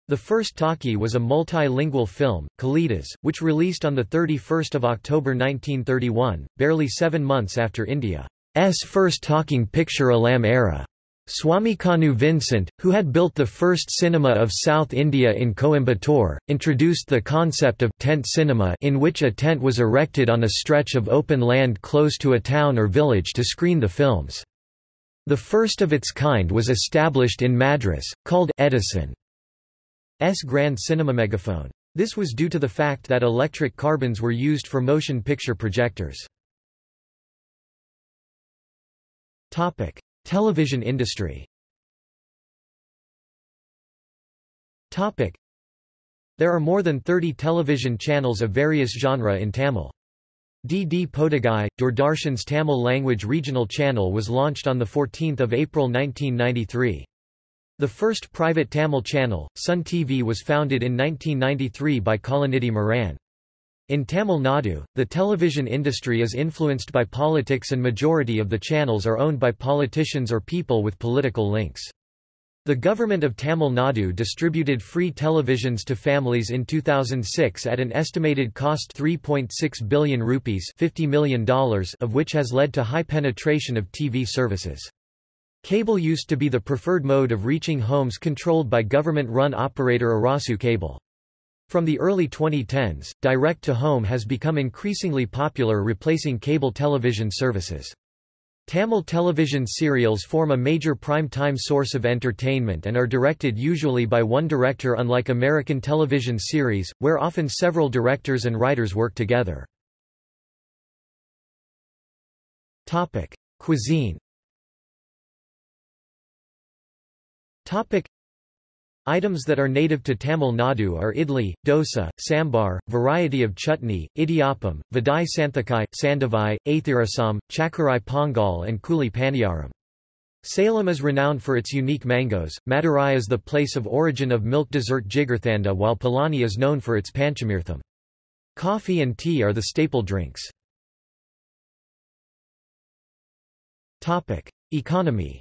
The first talkie was a multilingual film, Kalidas, which released on 31 October 1931, barely seven months after India's first talking picture Alam Ara. Swamikannu Vincent, who had built the first cinema of South India in Coimbatore, introduced the concept of tent cinema in which a tent was erected on a stretch of open land close to a town or village to screen the films. The first of its kind was established in Madras, called Edison's Grand Cinema Megaphone. This was due to the fact that electric carbons were used for motion picture projectors. Topic. Television industry. There are more than 30 television channels of various genre in Tamil. DD Podhigai, Doordarshan's Tamil language regional channel was launched on 14 April 1993. The first private Tamil channel, Sun TV was founded in 1993 by Kalanidhi Maran. In Tamil Nadu, the television industry is influenced by politics and majority of the channels are owned by politicians or people with political links. The government of Tamil Nadu distributed free televisions to families in 2006 at an estimated cost 3.6 billion rupees $50 million of which has led to high penetration of TV services. Cable used to be the preferred mode of reaching homes controlled by government-run operator Arasu Cable. From the early 2010s, direct-to-home has become increasingly popular replacing cable television services. Tamil television serials form a major prime-time source of entertainment and are directed usually by one director unlike American television series, where often several directors and writers work together. Cuisine Topic. Items that are native to Tamil Nadu are idli, dosa, sambar, variety of chutney, idiyappam, vadai santhakai, sandavai, athirasam, chakkarai pongal and kuli paniyaram. Salem is renowned for its unique mangoes, Madurai is the place of origin of milk dessert jigarthanda while Palani is known for its panchamirtham. Coffee and tea are the staple drinks. Economy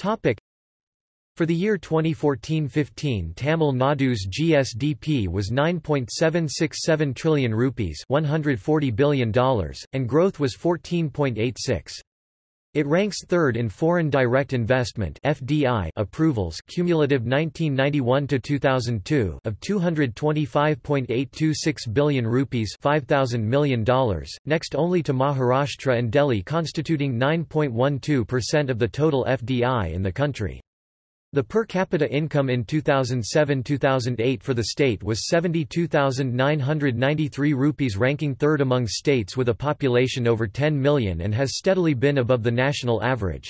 Topic. For the year 2014-15 Tamil Nadu's GSDP was 9.767 trillion rupees $140 billion, and growth was 14.86. It ranks third in foreign direct investment (FDI) approvals cumulative 1991 to 2002 of 225.826 billion rupees, 5000 million dollars, next only to Maharashtra and Delhi constituting 9.12% of the total FDI in the country. The per capita income in 2007-2008 for the state was 72,993 rupees ranking third among states with a population over 10 million and has steadily been above the national average.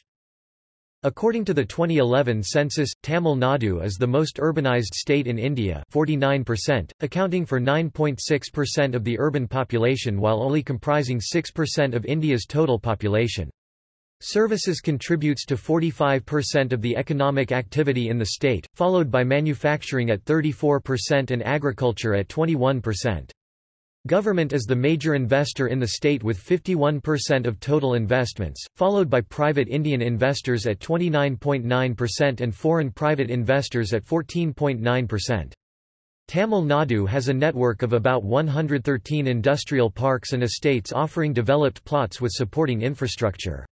According to the 2011 census, Tamil Nadu is the most urbanized state in India 49%, accounting for 9.6% of the urban population while only comprising 6% of India's total population. Services contributes to 45% of the economic activity in the state, followed by manufacturing at 34% and agriculture at 21%. Government is the major investor in the state with 51% of total investments, followed by private Indian investors at 29.9% and foreign private investors at 14.9%. Tamil Nadu has a network of about 113 industrial parks and estates offering developed plots with supporting infrastructure.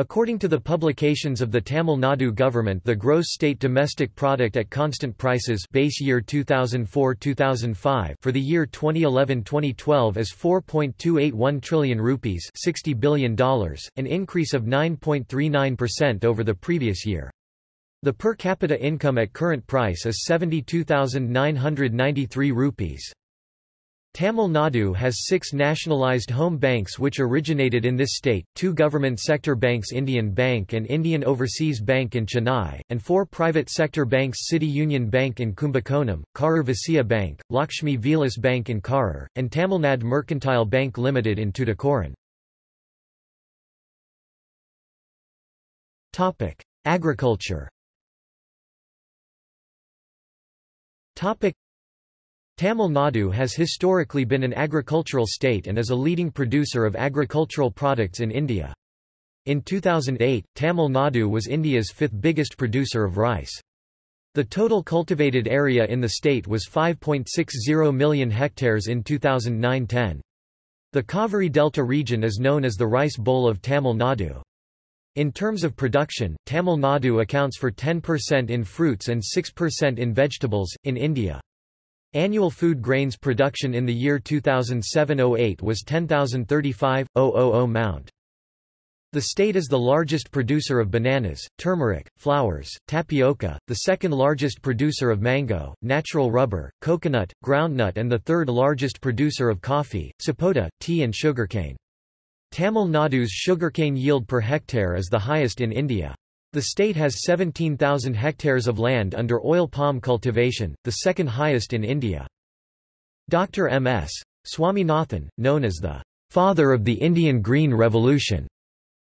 According to the publications of the Tamil Nadu government the gross state domestic product at constant prices base year 2004-2005 for the year 2011-2012 is 4.281 trillion rupees $60 billion, an increase of 9.39% over the previous year. The per capita income at current price is 72,993 rupees. Tamil Nadu has six nationalized home banks which originated in this state, two government sector banks Indian Bank and Indian Overseas Bank in Chennai, and four private sector banks City Union Bank in Kumbakonam, Karur Vysya Bank, Lakshmi Vilas Bank in Karur, and Tamilnad Mercantile Bank Limited in Tuticorin. Agriculture Tamil Nadu has historically been an agricultural state and is a leading producer of agricultural products in India. In 2008, Tamil Nadu was India's fifth biggest producer of rice. The total cultivated area in the state was 5.60 million hectares in 2009-10. The Kaveri Delta region is known as the Rice Bowl of Tamil Nadu. In terms of production, Tamil Nadu accounts for 10% in fruits and 6% in vegetables, in India. Annual food grains production in the year 2007-08 was 10,035,000 mount. The state is the largest producer of bananas, turmeric, flowers, tapioca, the second largest producer of mango, natural rubber, coconut, groundnut and the third largest producer of coffee, sapota, tea and sugarcane. Tamil Nadu's sugarcane yield per hectare is the highest in India. The state has 17,000 hectares of land under oil palm cultivation, the second highest in India. Dr. M.S. Swaminathan, known as the father of the Indian Green Revolution,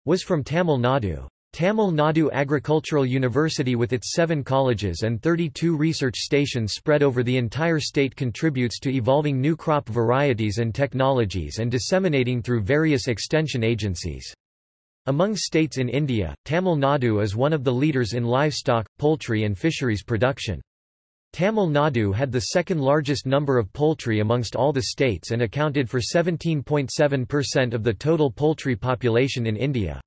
was from Tamil Nadu. Tamil Nadu Agricultural University with its seven colleges and 32 research stations spread over the entire state contributes to evolving new crop varieties and technologies and disseminating through various extension agencies. Among states in India, Tamil Nadu is one of the leaders in livestock, poultry and fisheries production. Tamil Nadu had the second largest number of poultry amongst all the states and accounted for 17.7% of the total poultry population in India.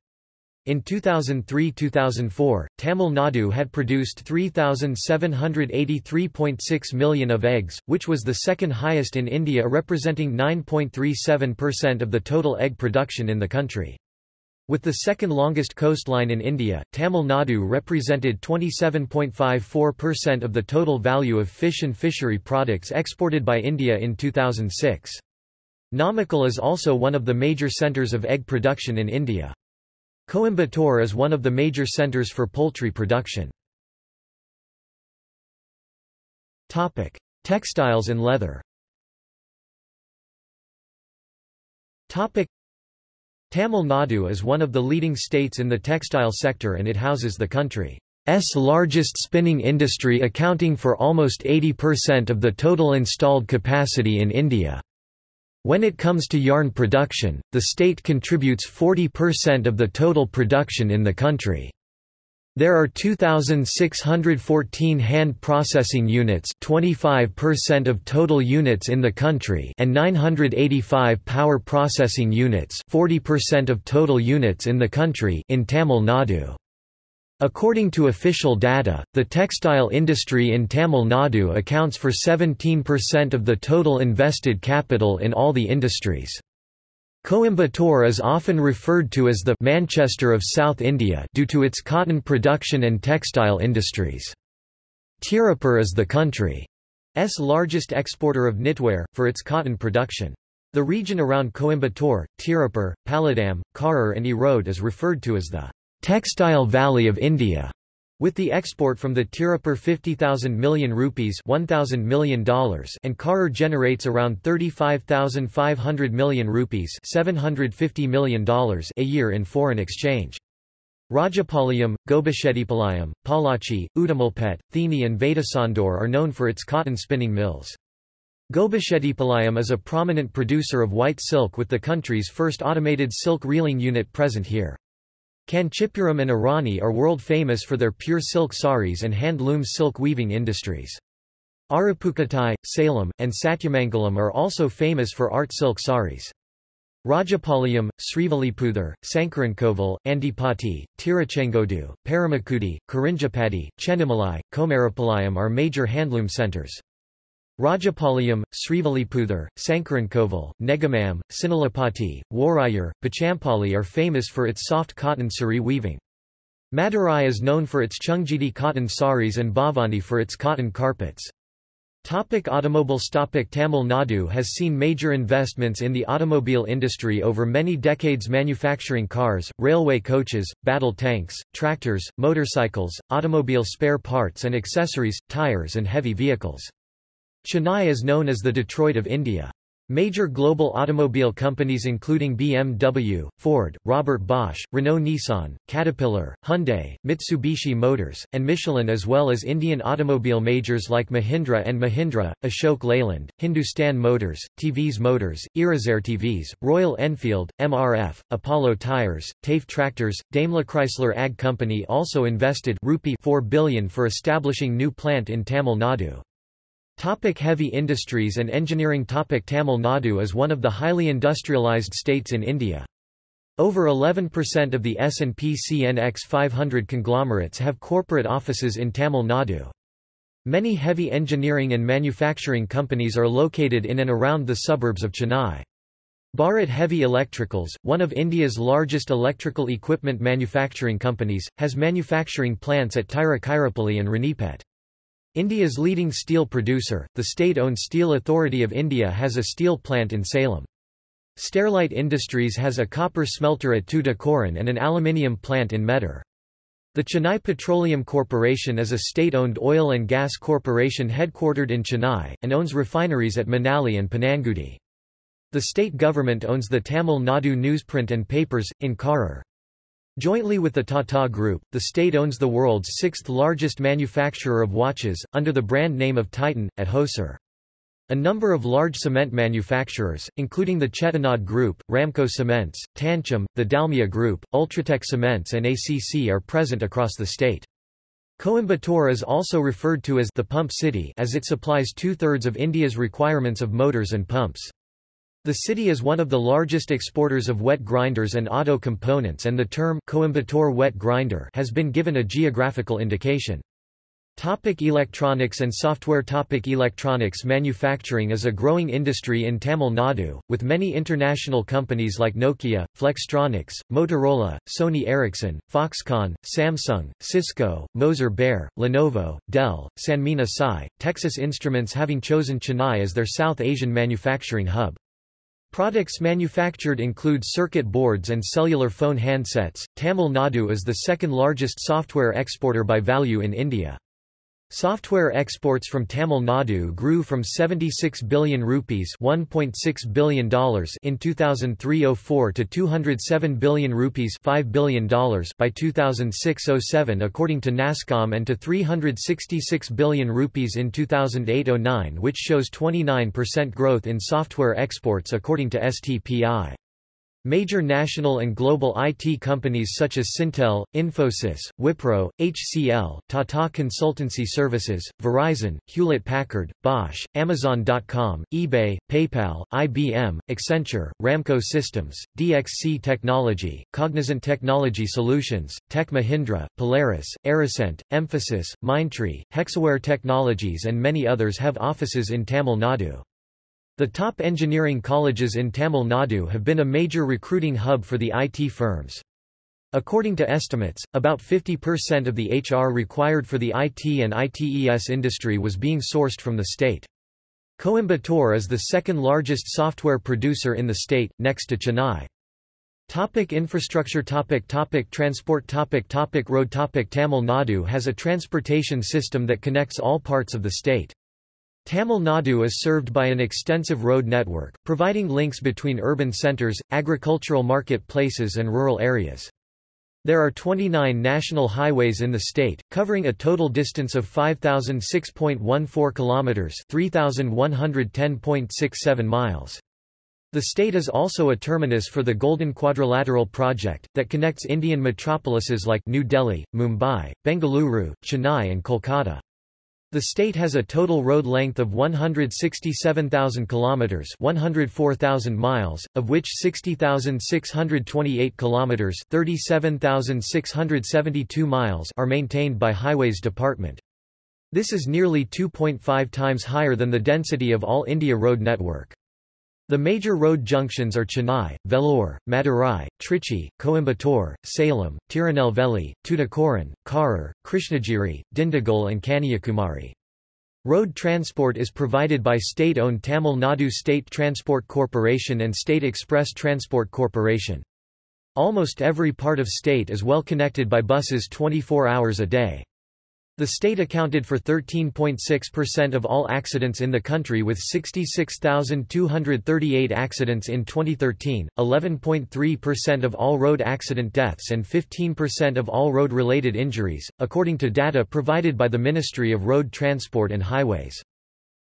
In 2003–2004, Tamil Nadu had produced 3,783.6 million of eggs, which was the second highest in India representing 9.37% of the total egg production in the country. With the second longest coastline in India, Tamil Nadu represented 27.54% of the total value of fish and fishery products exported by India in 2006. Namakkal is also one of the major centres of egg production in India. Coimbatore is one of the major centers for poultry production. Topic: Textiles and leather. Topic: Tamil Nadu is one of the leading states in the textile sector and it houses the country's largest spinning industry accounting for almost 80% of the total installed capacity in India. When it comes to yarn production, the state contributes 40% of the total production in the country. There are 2,614 hand processing units 25% of total units in the country and 985 power processing units 40% of total units in the country in Tamil Nadu. According to official data, the textile industry in Tamil Nadu accounts for 17% of the total invested capital in all the industries. Coimbatore is often referred to as the Manchester of South India due to its cotton production and textile industries. Tirupur is the country's largest exporter of knitwear, for its cotton production. The region around Coimbatore, Tirupur, Palladam, Karur and Erode is referred to as the Textile Valley of India, with the export from the Tirupur 50,000 million rupees $1,000 million and Karur generates around 35,500 million rupees $750 million a year in foreign exchange. Rajapalayam, Gobichettipalayam, Pollachi, Udumalpet, Theni and Vedasandur are known for its cotton spinning mills. Gobichettipalayam is a prominent producer of white silk with the country's first automated silk reeling unit present here. Kanchipuram and Arani are world famous for their pure silk saris and hand-loom silk weaving industries. Aruppukkottai, Salem, and Satyamangalam are also famous for art silk saris. Rajapalayam, Srivilliputhur, Sankarankovil, Andipatti, Tiruchengodu, Paramakudi, Karinjapati, Chennimalai, Komarapalayam are major handloom centers. Rajapalayam, Srivilliputhur, Sankarankovil, Negamam, Sinalapati, Warayur, Pochampally are famous for its soft cotton sari weaving. Madurai is known for its Chungiti cotton saris and Bhavani for its cotton carpets. Topic automobiles Topic Tamil Nadu has seen major investments in the automobile industry over many decades manufacturing cars, railway coaches, battle tanks, tractors, motorcycles, automobile spare parts and accessories, tires and heavy vehicles. Chennai is known as the Detroit of India. Major global automobile companies including BMW, Ford, Robert Bosch, Renault-Nissan, Caterpillar, Hyundai, Mitsubishi Motors, and Michelin as well as Indian automobile majors like Mahindra and Mahindra, Ashok Leyland, Hindustan Motors, TVS Motors, Irizar TVS, Royal Enfield, MRF, Apollo Tyres, TAFE Tractors, Daimler Chrysler Ag Company also invested rupee 4 billion for establishing new plant in Tamil Nadu. Topic heavy industries and engineering Topic Tamil Nadu is one of the highly industrialized states in India. Over 11% of the S&P CNX 500 conglomerates have corporate offices in Tamil Nadu. Many heavy engineering and manufacturing companies are located in and around the suburbs of Chennai. Bharat Heavy Electricals, one of India's largest electrical equipment manufacturing companies, has manufacturing plants at Tiruchirappalli and Ranipet. India's leading steel producer, the state-owned Steel Authority of India has a steel plant in Salem. Sterlite Industries has a copper smelter at Tuticorin and an aluminium plant in Mettur. The Chennai Petroleum Corporation is a state-owned oil and gas corporation headquartered in Chennai, and owns refineries at Manali and Panangudi. The state government owns the Tamil Nadu newsprint and papers, in Karur. Jointly with the Tata Group, the state owns the world's sixth largest manufacturer of watches, under the brand name of Titan, at Hosur. A number of large cement manufacturers, including the Chettinad Group, Ramco Cements, Tanchem, the Dalmia Group, Ultratech Cements and ACC are present across the state. Coimbatore is also referred to as the Pump City as it supplies two-thirds of India's requirements of motors and pumps. The city is one of the largest exporters of wet grinders and auto components and the term Coimbatore wet grinder has been given a geographical indication. Topic electronics and software Topic Electronics manufacturing is a growing industry in Tamil Nadu, with many international companies like Nokia, Flextronics, Motorola, Sony Ericsson, Foxconn, Samsung, Cisco, Moser Baer, Lenovo, Dell, Sanmina Sai, Texas Instruments having chosen Chennai as their South Asian manufacturing hub. Products manufactured include circuit boards and cellular phone handsets. Tamil Nadu is the second largest software exporter by value in India. Software exports from Tamil Nadu grew from 76 billion rupees $1.6 billion in 2003-04 to 207 billion rupees $5 billion by 2006-07 according to NASSCOM and to 366 billion rupees in 2008-09 which shows 29% growth in software exports according to STPI. Major national and global IT companies such as Syntel, Infosys, Wipro, HCL, Tata Consultancy Services, Verizon, Hewlett-Packard, Bosch, Amazon.com, eBay, PayPal, IBM, Accenture, Ramco Systems, DXC Technology, Cognizant Technology Solutions, Tech Mahindra, Polaris, Aricent, Mphasis, Mindtree, Hexaware Technologies and many others have offices in Tamil Nadu. The top engineering colleges in Tamil Nadu have been a major recruiting hub for the IT firms. According to estimates, about 50% of the HR required for the IT and ITES industry was being sourced from the state. Coimbatore is the second largest software producer in the state, next to Chennai. Topic infrastructure topic topic Transport topic topic Road topic Tamil Nadu has a transportation system that connects all parts of the state. Tamil Nadu is served by an extensive road network, providing links between urban centres, agricultural market places and rural areas. There are 29 national highways in the state, covering a total distance of 5006.14 kilometers, 3110.67 miles. The state is also a terminus for the Golden Quadrilateral project that connects Indian metropolises like New Delhi, Mumbai, Bengaluru, Chennai and Kolkata. The state has a total road length of 167,000 kilometers, 104,000 miles, of which 60,628 kilometers, 37,672 miles are maintained by Highways Department. This is nearly 2.5 times higher than the density of all India road network. The major road junctions are Chennai, Vellore, Madurai, Trichy, Coimbatore, Salem, Tirunelveli, Tuticorin, Karur, Krishnagiri, Dindigul and Kanyakumari. Road transport is provided by state-owned Tamil Nadu State Transport Corporation and State Express Transport Corporation. Almost every part of state is well connected by buses 24 hours a day. The state accounted for 13.6% of all accidents in the country with 66,238 accidents in 2013, 11.3% of all road accident deaths and 15% of all road-related injuries, according to data provided by the Ministry of Road Transport and Highways.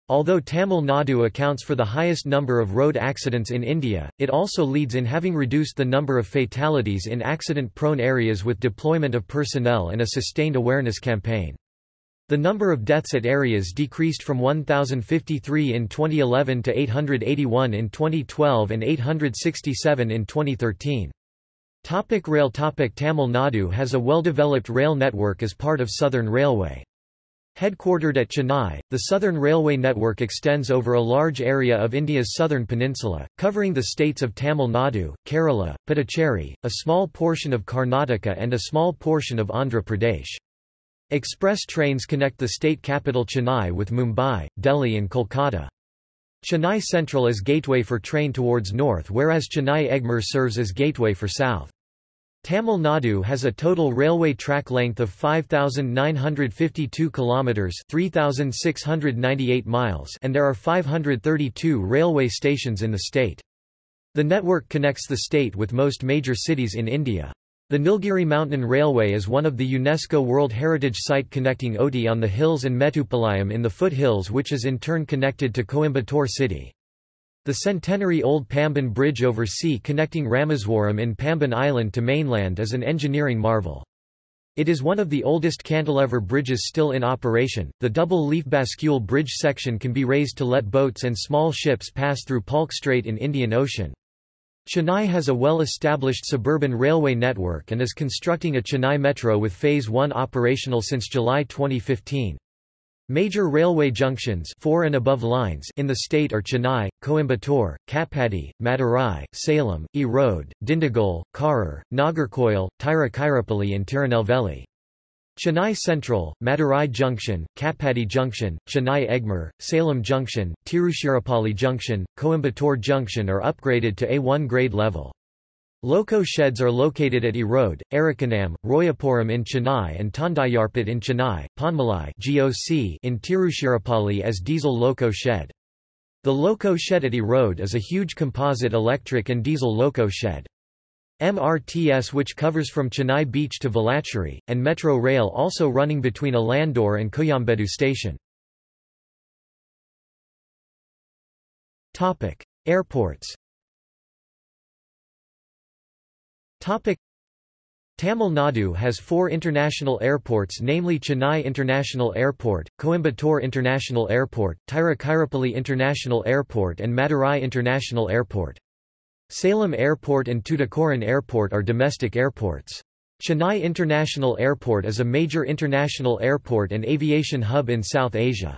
Although Tamil Nadu accounts for the highest number of road accidents in India, it also leads in having reduced the number of fatalities in accident-prone areas with deployment of personnel and a sustained awareness campaign. The number of deaths at areas decreased from 1,053 in 2011 to 881 in 2012 and 867 in 2013. Topic rail Topic Tamil Nadu has a well-developed rail network as part of Southern Railway. Headquartered at Chennai, the Southern Railway network extends over a large area of India's southern peninsula, covering the states of Tamil Nadu, Kerala, Puducherry, a small portion of Karnataka and a small portion of Andhra Pradesh. Express trains connect the state capital Chennai with Mumbai, Delhi and Kolkata. Chennai Central is gateway for train towards north whereas Chennai Egmore serves as gateway for south. Tamil Nadu has a total railway track length of 5952 kilometers, 3698 miles, and there are 532 railway stations in the state. The network connects the state with most major cities in India. The Nilgiri Mountain Railway is one of the UNESCO World Heritage Site connecting Ooty on the hills and Mettupalayam in the foothills which is in turn connected to Coimbatore city. The centenary-old Pamban Bridge over sea connecting Rameswaram in Pamban Island to mainland is an engineering marvel. It is one of the oldest cantilever bridges still in operation. The double leaf bascule bridge section can be raised to let boats and small ships pass through Palk Strait in Indian Ocean. Chennai has a well-established suburban railway network and is constructing a Chennai Metro with Phase 1 operational since July 2015. Major railway junctions four and above lines in the state are Chennai, Coimbatore, Katpadi, Madurai, Salem, Erode, Dindigul, Karur, Nagercoil, Tiruchirappalli and Tirunelveli. Chennai Central, Madurai Junction, Katpadi Junction, Chennai Egmore, Salem Junction, Tiruchirappalli Junction, Coimbatore Junction are upgraded to A1 grade level. Loco sheds are located at Erode, Arakkonam, Royapuram in Chennai and Tondiarpet in Chennai, Ponmalai GOC in Tiruchirappalli as diesel loco shed. The loco shed at Erode is a huge composite electric and diesel loco shed. MRTS which covers from Chennai Beach to Velachery, and Metro Rail also running between Alandur and Koyambedu station. Airports Tamil Nadu has four international airports namely Chennai International Airport, Coimbatore International Airport, Tiruchirappalli International Airport and Madurai International Airport. Salem Airport and Tuticorin Airport are domestic airports. Chennai International Airport is a major international airport and aviation hub in South Asia.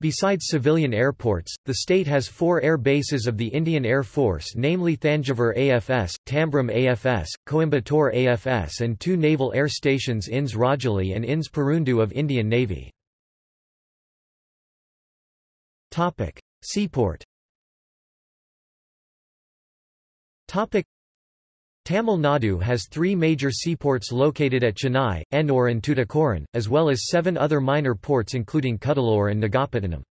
Besides civilian airports, the state has four air bases of the Indian Air Force namely Thanjavur AFS, Tambaram AFS, Coimbatore AFS and two naval air stations INS Rajali and INS Parundu of Indian Navy. Seaport Tamil Nadu has three major seaports located at Chennai, Ennore and Tuticorin, as well as seven other minor ports including Cuddalore and Nagapattinam.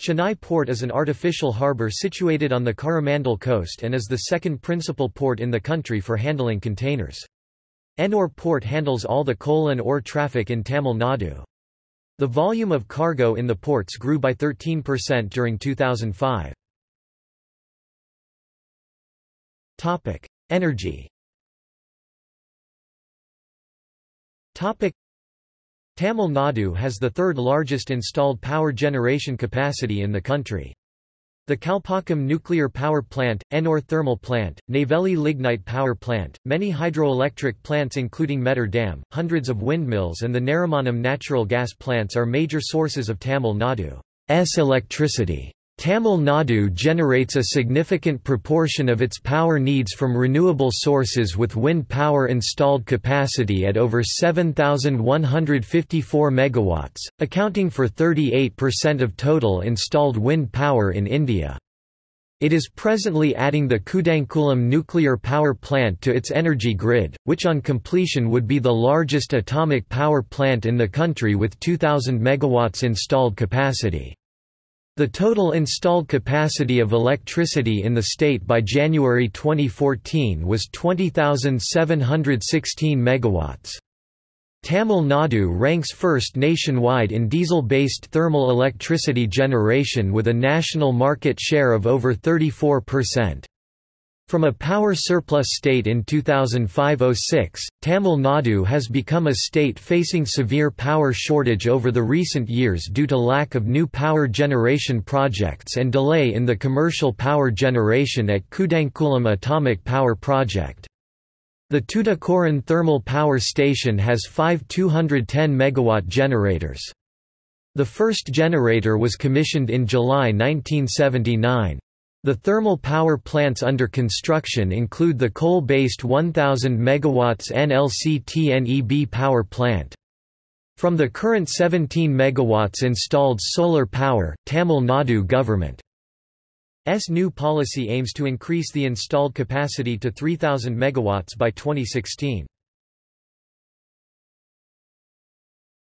Chennai Port is an artificial harbour situated on the Coromandel coast and is the second principal port in the country for handling containers. Ennore Port handles all the coal and ore traffic in Tamil Nadu. The volume of cargo in the ports grew by 13% during 2005. Topic: Energy. Topic: Tamil Nadu has the third largest installed power generation capacity in the country. The Kalpakkam Nuclear Power Plant, Ennore Thermal Plant, Neyveli Lignite Power Plant, many hydroelectric plants including Mettur Dam, hundreds of windmills and the Narimanam natural gas plants are major sources of Tamil Nadu's electricity. Tamil Nadu generates a significant proportion of its power needs from renewable sources with wind power installed capacity at over 7,154 MW, accounting for 38% of total installed wind power in India. It is presently adding the Kudankulam nuclear power plant to its energy grid, which on completion would be the largest atomic power plant in the country with 2,000 MW installed capacity. The total installed capacity of electricity in the state by January 2014 was 20,716 megawatts. Tamil Nadu ranks first nationwide in diesel-based thermal electricity generation with a national market share of over 34%. From a power surplus state in 2005–06, Tamil Nadu has become a state facing severe power shortage over the recent years due to lack of new power generation projects and delay in the commercial power generation at Kudankulam Atomic Power Project. The Tuticorin Thermal Power Station has five 210 MW generators. The first generator was commissioned in July 1979. The thermal power plants under construction include the coal-based 1000 MW NLC-TNEB power plant. From the current 17 MW installed solar power, Tamil Nadu government's new policy aims to increase the installed capacity to 3000 MW by 2016.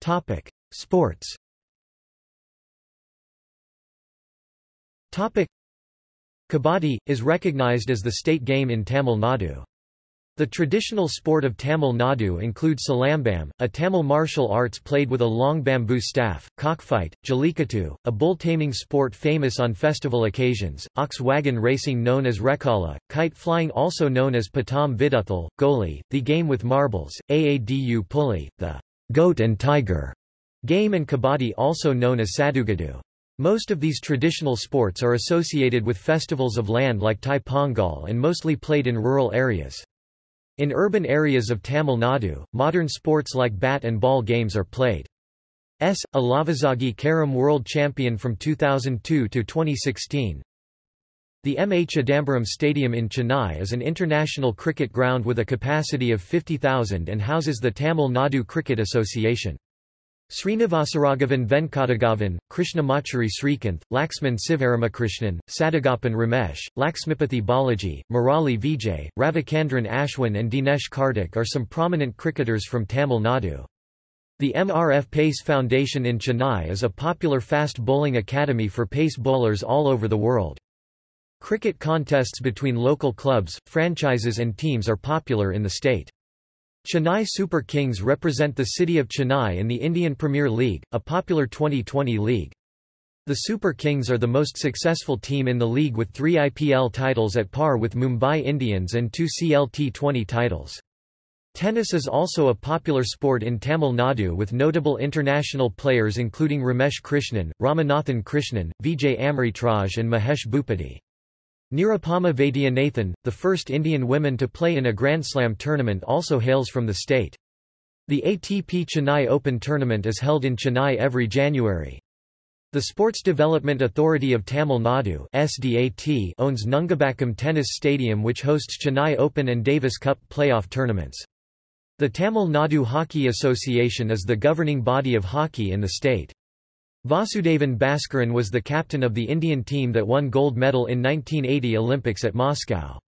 Topic: Sports. Topic: Kabaddi, is recognized as the state game in Tamil Nadu. The traditional sport of Tamil Nadu includes silambam, a Tamil martial arts played with a long bamboo staff, cockfight, jallikattu, a bull-taming sport famous on festival occasions, ox wagon racing known as rekla, kite flying also known as patam viduthal, goli, the game with marbles, aadu puli, the goat and tiger game and kabaddi also known as sadugudu. Most of these traditional sports are associated with festivals of land like Thai Pongal and mostly played in rural areas. In urban areas of Tamil Nadu, modern sports like bat and ball games are played. S. Ilavazhagi Carom World Champion from 2002 to 2016. The M. A. Chidambaram Stadium in Chennai is an international cricket ground with a capacity of 50,000 and houses the Tamil Nadu Cricket Association. Srinivasaraghavan Venkataraghavan, Krishnamachari Srikanth, Laxman Sivaramakrishnan, Sadagoppan Ramesh, Laxmipathi Balaji, Murali Vijay, Ravichandran Ashwin and Dinesh Karthik are some prominent cricketers from Tamil Nadu. The MRF Pace Foundation in Chennai is a popular fast bowling academy for pace bowlers all over the world. Cricket contests between local clubs, franchises and teams are popular in the state. Chennai Super Kings represent the city of Chennai in the Indian Premier League, a popular Twenty20 league. The Super Kings are the most successful team in the league with three IPL titles at par with Mumbai Indians and two CLT20 titles. Tennis is also a popular sport in Tamil Nadu with notable international players including Ramesh Krishnan, Ramanathan Krishnan, Vijay Amritraj and Mahesh Bhupathi. Nirupama Vaidyanathan, the first Indian woman to play in a Grand Slam tournament also hails from the state. The ATP Chennai Open tournament is held in Chennai every January. The Sports Development Authority of Tamil Nadu SDAT owns Nungambakkam Tennis Stadium which hosts Chennai Open and Davis Cup playoff tournaments. The Tamil Nadu Hockey Association is the governing body of hockey in the state. Vasudevan Bhaskaran was the captain of the Indian team that won gold medal in 1980 Olympics at Moscow.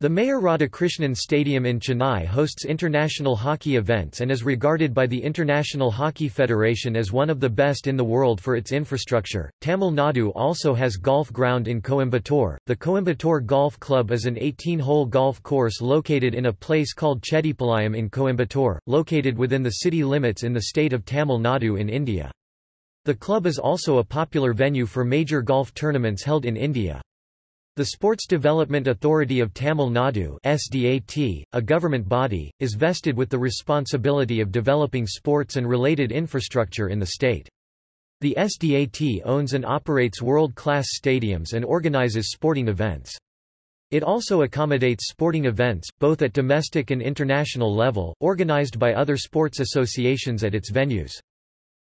The Mayor Radhakrishnan Stadium in Chennai hosts international hockey events and is regarded by the International Hockey Federation as one of the best in the world for its infrastructure. Tamil Nadu also has golf ground in Coimbatore. The Coimbatore Golf Club is an 18-hole golf course located in a place called Chettipalayam in Coimbatore, located within the city limits in the state of Tamil Nadu in India. The club is also a popular venue for major golf tournaments held in India. The Sports Development Authority of Tamil Nadu SDAT, a government body, is vested with the responsibility of developing sports and related infrastructure in the state. The SDAT owns and operates world-class stadiums and organizes sporting events. It also accommodates sporting events, both at domestic and international level, organized by other sports associations at its venues.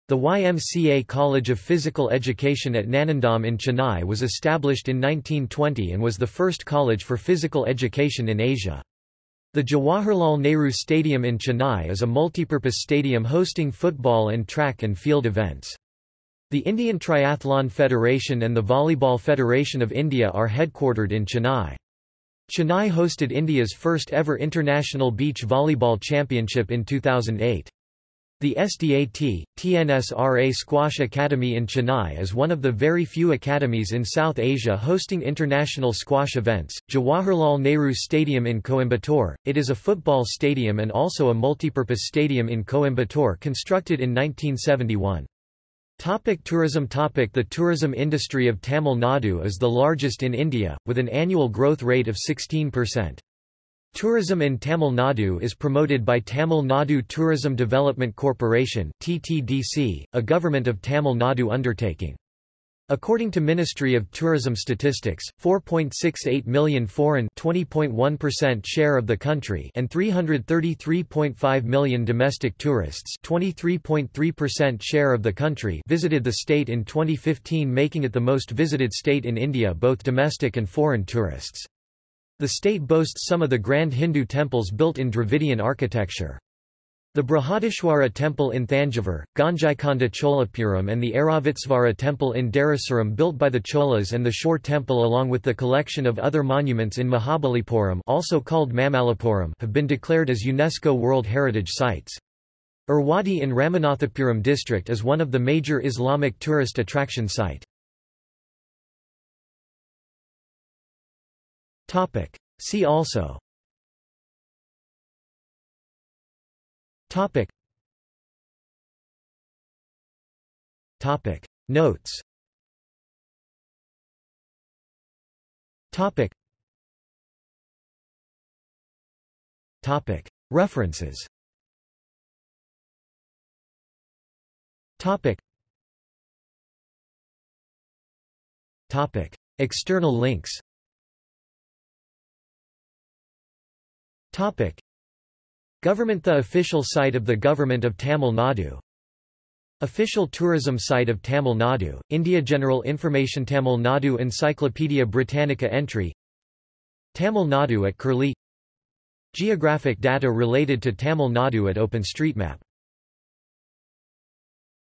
The YMCA College of Physical Education at Nandanam in Chennai was established in 1920 and was the first college for physical education in Asia. The Jawaharlal Nehru Stadium in Chennai is a multipurpose stadium hosting football and track and field events. The Indian Triathlon Federation and the Volleyball Federation of India are headquartered in Chennai. Chennai hosted India's first ever International Beach Volleyball Championship in 2008. The SDAT, TNSRA Squash Academy in Chennai is one of the very few academies in South Asia hosting international squash events. Jawaharlal Nehru Stadium in Coimbatore. It is a football stadium and also a multipurpose stadium in Coimbatore constructed in 1971. Topic tourism Topic The tourism industry of Tamil Nadu is the largest in India, with an annual growth rate of 16%. Tourism in Tamil Nadu is promoted by Tamil Nadu Tourism Development Corporation (TTDC), a government of Tamil Nadu undertaking. According to Ministry of Tourism statistics, 4.68 million foreign (20.1% share of the country) and 333.5 million domestic tourists (23.3% share of the country) visited the state in 2015, making it the most visited state in India both domestic and foreign tourists. The state boasts some of the grand Hindu temples built in Dravidian architecture. The Brihadishwara temple in Thanjavur, Gangaikonda Cholapuram and the Airavatesvara temple in Darasuram built by the Cholas and the Shore temple along with the collection of other monuments in Mahabalipuram also called Mamallapuram have been declared as UNESCO World Heritage Sites. Erwadi in Ramanathapuram district is one of the major Islamic tourist attraction site. See also Topic. Topic. Notes Topic. Topic. References Topic. Topic. External links Topic. Government The official site of the Government of Tamil Nadu. Official tourism site of Tamil Nadu, India General Information Tamil Nadu Encyclopaedia Britannica entry. Tamil Nadu at Curlie. Geographic data related to Tamil Nadu at OpenStreetMap